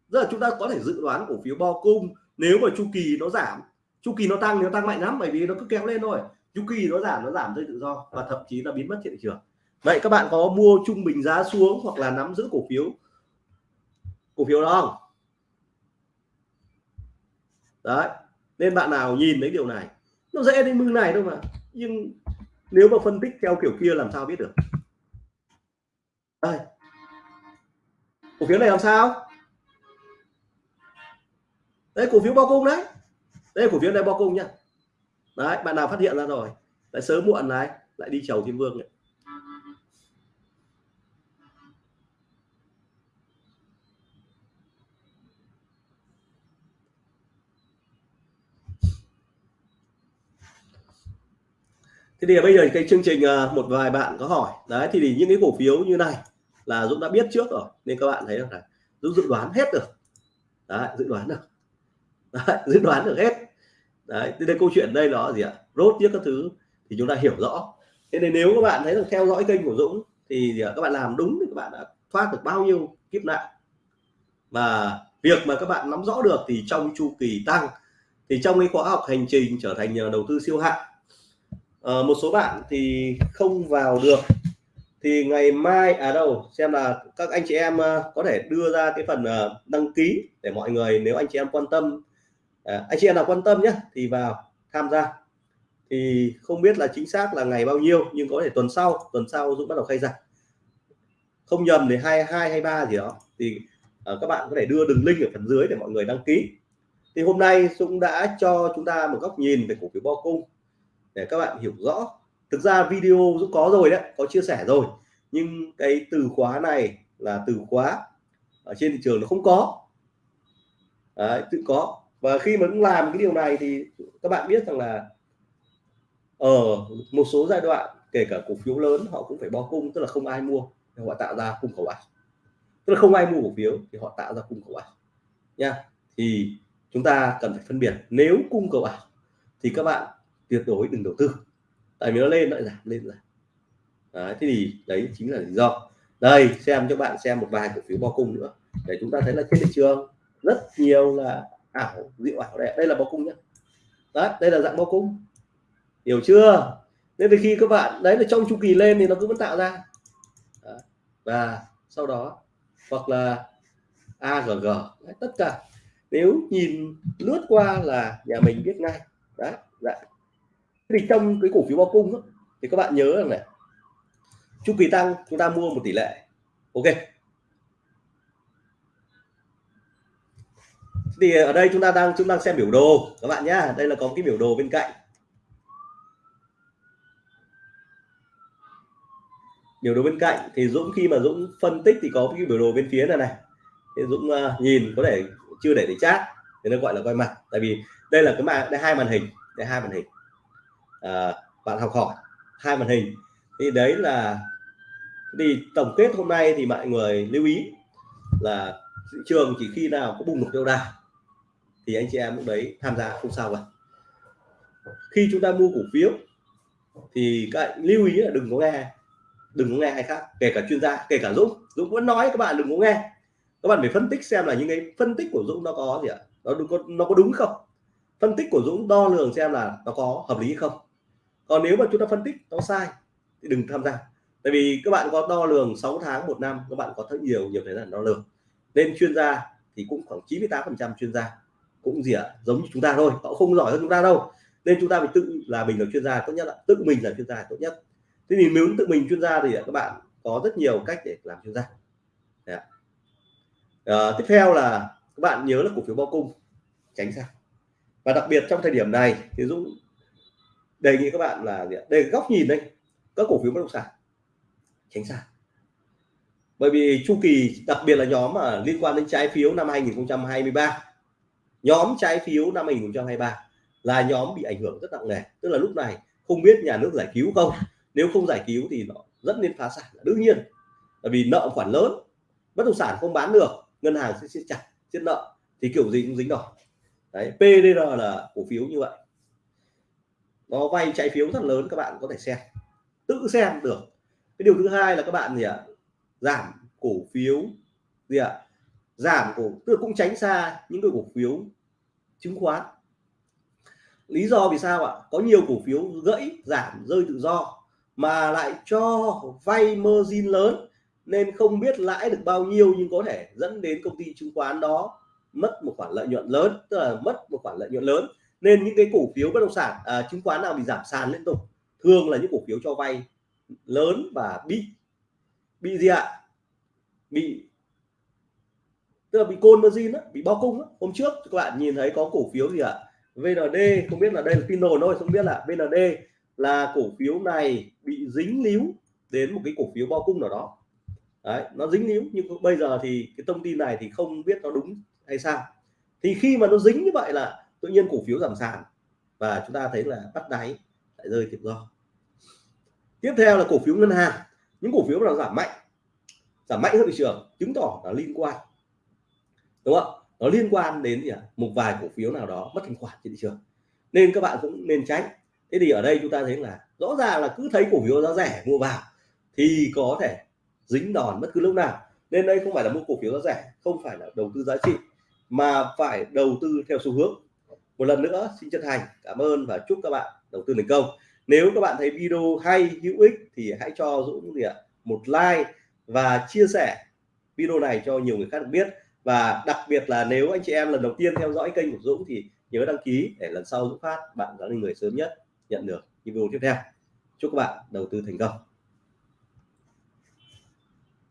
Giờ chúng ta có thể dự đoán cổ phiếu bo cung nếu mà chu kỳ nó giảm, chu kỳ nó tăng nó tăng mạnh lắm, bởi vì nó cứ kéo lên thôi. Chu kỳ nó giảm nó giảm rơi tự do và thậm chí là biến mất thị trường. Vậy các bạn có mua trung bình giá xuống hoặc là nắm giữ cổ phiếu cổ phiếu đó không? Đấy, nên bạn nào nhìn thấy điều này? Nó dễ đến mưng này đâu mà nhưng nếu mà phân tích theo kiểu kia làm sao biết được? Đây. Cổ phiếu này làm sao? Đây, cổ phiếu bao cung đấy. Đây cổ phiếu này bao cung nhá đấy, bạn nào phát hiện ra rồi, lại sớm muộn này, lại đi chầu thiên vương này. Thế thì bây giờ cái chương trình à, một vài bạn có hỏi. Đấy thì, thì những cái cổ phiếu như này là Dũng đã biết trước rồi nên các bạn thấy là Dũng dự đoán hết được. Đấy, dự đoán được. Đấy, <laughs> dự đoán được hết. Đấy thế đây câu chuyện đây là gì ạ? Rốt tiếc các thứ thì chúng ta hiểu rõ. Thế nên nếu các bạn thấy rằng theo dõi kênh của Dũng thì gì ạ? các bạn làm đúng thì các bạn đã thoát được bao nhiêu kiếp nạn. Và việc mà các bạn nắm rõ được thì trong chu kỳ tăng thì trong cái khóa học hành trình trở thành nhà đầu tư siêu hạng à, một số bạn thì không vào được. Thì ngày mai à đâu xem là các anh chị em uh, có thể đưa ra cái phần uh, đăng ký để mọi người nếu anh chị em quan tâm à, anh chị em nào quan tâm nhé thì vào tham gia. Thì không biết là chính xác là ngày bao nhiêu nhưng có thể tuần sau tuần sau Dũng bắt đầu khai giảng không nhầm thì hai hai hay ba gì đó thì uh, các bạn có thể đưa đường link ở phần dưới để mọi người đăng ký. Thì hôm nay Dũng đã cho chúng ta một góc nhìn về cổ phiếu bo cung để các bạn hiểu rõ. Thực ra video cũng có rồi đấy có chia sẻ rồi. Nhưng cái từ khóa này là từ khóa ở trên thị trường nó không có. Đấy, tự có. Và khi mà cũng làm cái điều này thì các bạn biết rằng là ở một số giai đoạn kể cả cổ phiếu lớn họ cũng phải bo cung tức là không ai mua thì họ tạo ra cung cầu ảo tức là không ai mua cổ phiếu thì họ tạo ra cung cầu ảo nha. Thì chúng ta cần phải phân biệt nếu cung cầu ảo thì các bạn tuyệt đối đừng đầu tư. Tại vì nó lên lại giảm lên giảm. Đấy, thế thì đấy chính là lý do. Đây xem cho bạn xem một vài cổ phiếu bao cung nữa. Để chúng ta thấy là trên thị trường rất nhiều là ảo dịu ảo đây đây là bao cung nhé đấy đây là dạng bao cung. Hiểu chưa? Nên thì khi các bạn đấy là trong chu kỳ lên thì nó cứ vẫn tạo ra. Đấy. và sau đó hoặc là AGG đấy, tất cả. Nếu nhìn lướt qua là nhà mình biết ngay. Đấy dạ thì trong cái cổ phiếu bao cung đó, thì các bạn nhớ rằng này chu kỳ tăng chúng ta mua một tỷ lệ. Ok. Thì ở đây chúng ta đang chúng ta xem biểu đồ các bạn nhá. Đây là có cái biểu đồ bên cạnh. Biểu đồ bên cạnh thì Dũng khi mà Dũng phân tích thì có cái biểu đồ bên phía này này. Thì Dũng uh, nhìn có thể chưa để để chat thì nó gọi là quay mặt. Tại vì đây là cái màn đây hai màn hình đây hai màn hình à, bạn học hỏi hai màn hình. Thì đấy là thì tổng kết hôm nay thì mọi người lưu ý là thị trường chỉ khi nào có bùng nổ tiêu đà thì anh chị em lúc đấy tham gia không sao cả. Khi chúng ta mua cổ phiếu thì các bạn lưu ý là đừng có nghe đừng có nghe ai khác kể cả chuyên gia kể cả Dũng. Dũng vẫn nói các bạn đừng có nghe. Các bạn phải phân tích xem là những cái phân tích của Dũng nó có gì ạ? Nó có nó có đúng không? Phân tích của Dũng đo lường xem là nó có hợp lý không? Còn nếu mà chúng ta phân tích nó sai thì đừng tham gia. Tại vì các bạn có đo lường 6 tháng một năm các bạn có rất nhiều nhiều thời gian đo lường. Nên chuyên gia thì cũng khoảng 98 phần trăm chuyên gia cũng gì ạ giống như chúng ta thôi họ không giỏi hơn chúng ta đâu. Nên chúng ta phải tự là mình là chuyên gia tốt nhất là tự mình là chuyên gia tốt nhất. Thế thì nếu tự mình chuyên gia thì các bạn có rất nhiều cách để làm chuyên gia. À, tiếp theo là các bạn nhớ là cổ phiếu bao cung tránh xa. Và đặc biệt trong thời điểm này thì Dũng đề nghị các bạn là đây góc nhìn đây các cổ phiếu bất động sản. Tránh xa. Bởi vì chu kỳ đặc biệt là nhóm mà liên quan đến trái phiếu năm 2023 nhóm trái phiếu năm 2023 là nhóm bị ảnh hưởng rất nặng nề. Tức là lúc này không biết nhà nước giải cứu không. Nếu không giải cứu thì nó rất nên phá sản đương nhiên. Bởi vì nợ khoản lớn, bất động sản không bán được, ngân hàng sẽ siết chặt siết nợ. Thì kiểu gì cũng dính đỏ. Đấy PDR là cổ phiếu như vậy nó vay trái phiếu rất lớn, các bạn có thể xem. Tự xem được. Cái điều thứ hai là các bạn gì ạ? Giảm cổ phiếu. Gì ạ? Giảm cổ, tức là cũng tránh xa những cái cổ phiếu chứng khoán. Lý do vì sao ạ? Có nhiều cổ phiếu gãy, giảm, rơi tự do, mà lại cho vay margin lớn, nên không biết lãi được bao nhiêu nhưng có thể dẫn đến công ty chứng khoán đó mất một khoản lợi nhuận lớn, tức là mất một khoản lợi nhuận lớn nên những cái cổ phiếu bất động sản à, chứng khoán nào bị giảm sàn liên tục thường là những cổ phiếu cho vay lớn và bị bị gì ạ? Bị tức là bị côn margin á, bị bao cung á. hôm trước các bạn nhìn thấy có cổ phiếu gì ạ? VND không biết là đây là tin đồn thôi không biết là VND là cổ phiếu này bị dính líu đến một cái cổ phiếu bao cung nào đó. Đấy nó dính líu nhưng bây giờ thì cái thông tin này thì không biết nó đúng hay sao. Thì khi mà nó dính như vậy là tự nhiên cổ phiếu giảm sàn và chúng ta thấy là bắt đáy lại rơi tự do. Tiếp theo là cổ phiếu ngân hàng. Những cổ phiếu nào giảm mạnh giảm mạnh hơn thị trường chứng tỏ là liên quan. Đúng không nó liên quan đến gì à? một vài cổ phiếu nào đó mất thanh khoản trên thị trường. Nên các bạn cũng nên tránh. Thế thì ở đây chúng ta thấy là rõ ràng là cứ thấy cổ phiếu giá rẻ mua vào thì có thể dính đòn bất cứ lúc nào. Nên đây không phải là mua cổ phiếu giá rẻ, không phải là đầu tư giá trị, mà phải đầu tư theo xu hướng một lần nữa, xin chân thành cảm ơn và chúc các bạn đầu tư thành công. Nếu các bạn thấy video hay, hữu ích thì hãy cho Dũng gì ạ? Một like và chia sẻ video này cho nhiều người khác được biết. Và đặc biệt là nếu anh chị em lần đầu tiên theo dõi kênh của Dũng thì nhớ đăng ký để lần sau Dũng phát bạn là người sớm nhất nhận được video tiếp theo. Chúc các bạn đầu tư thành công.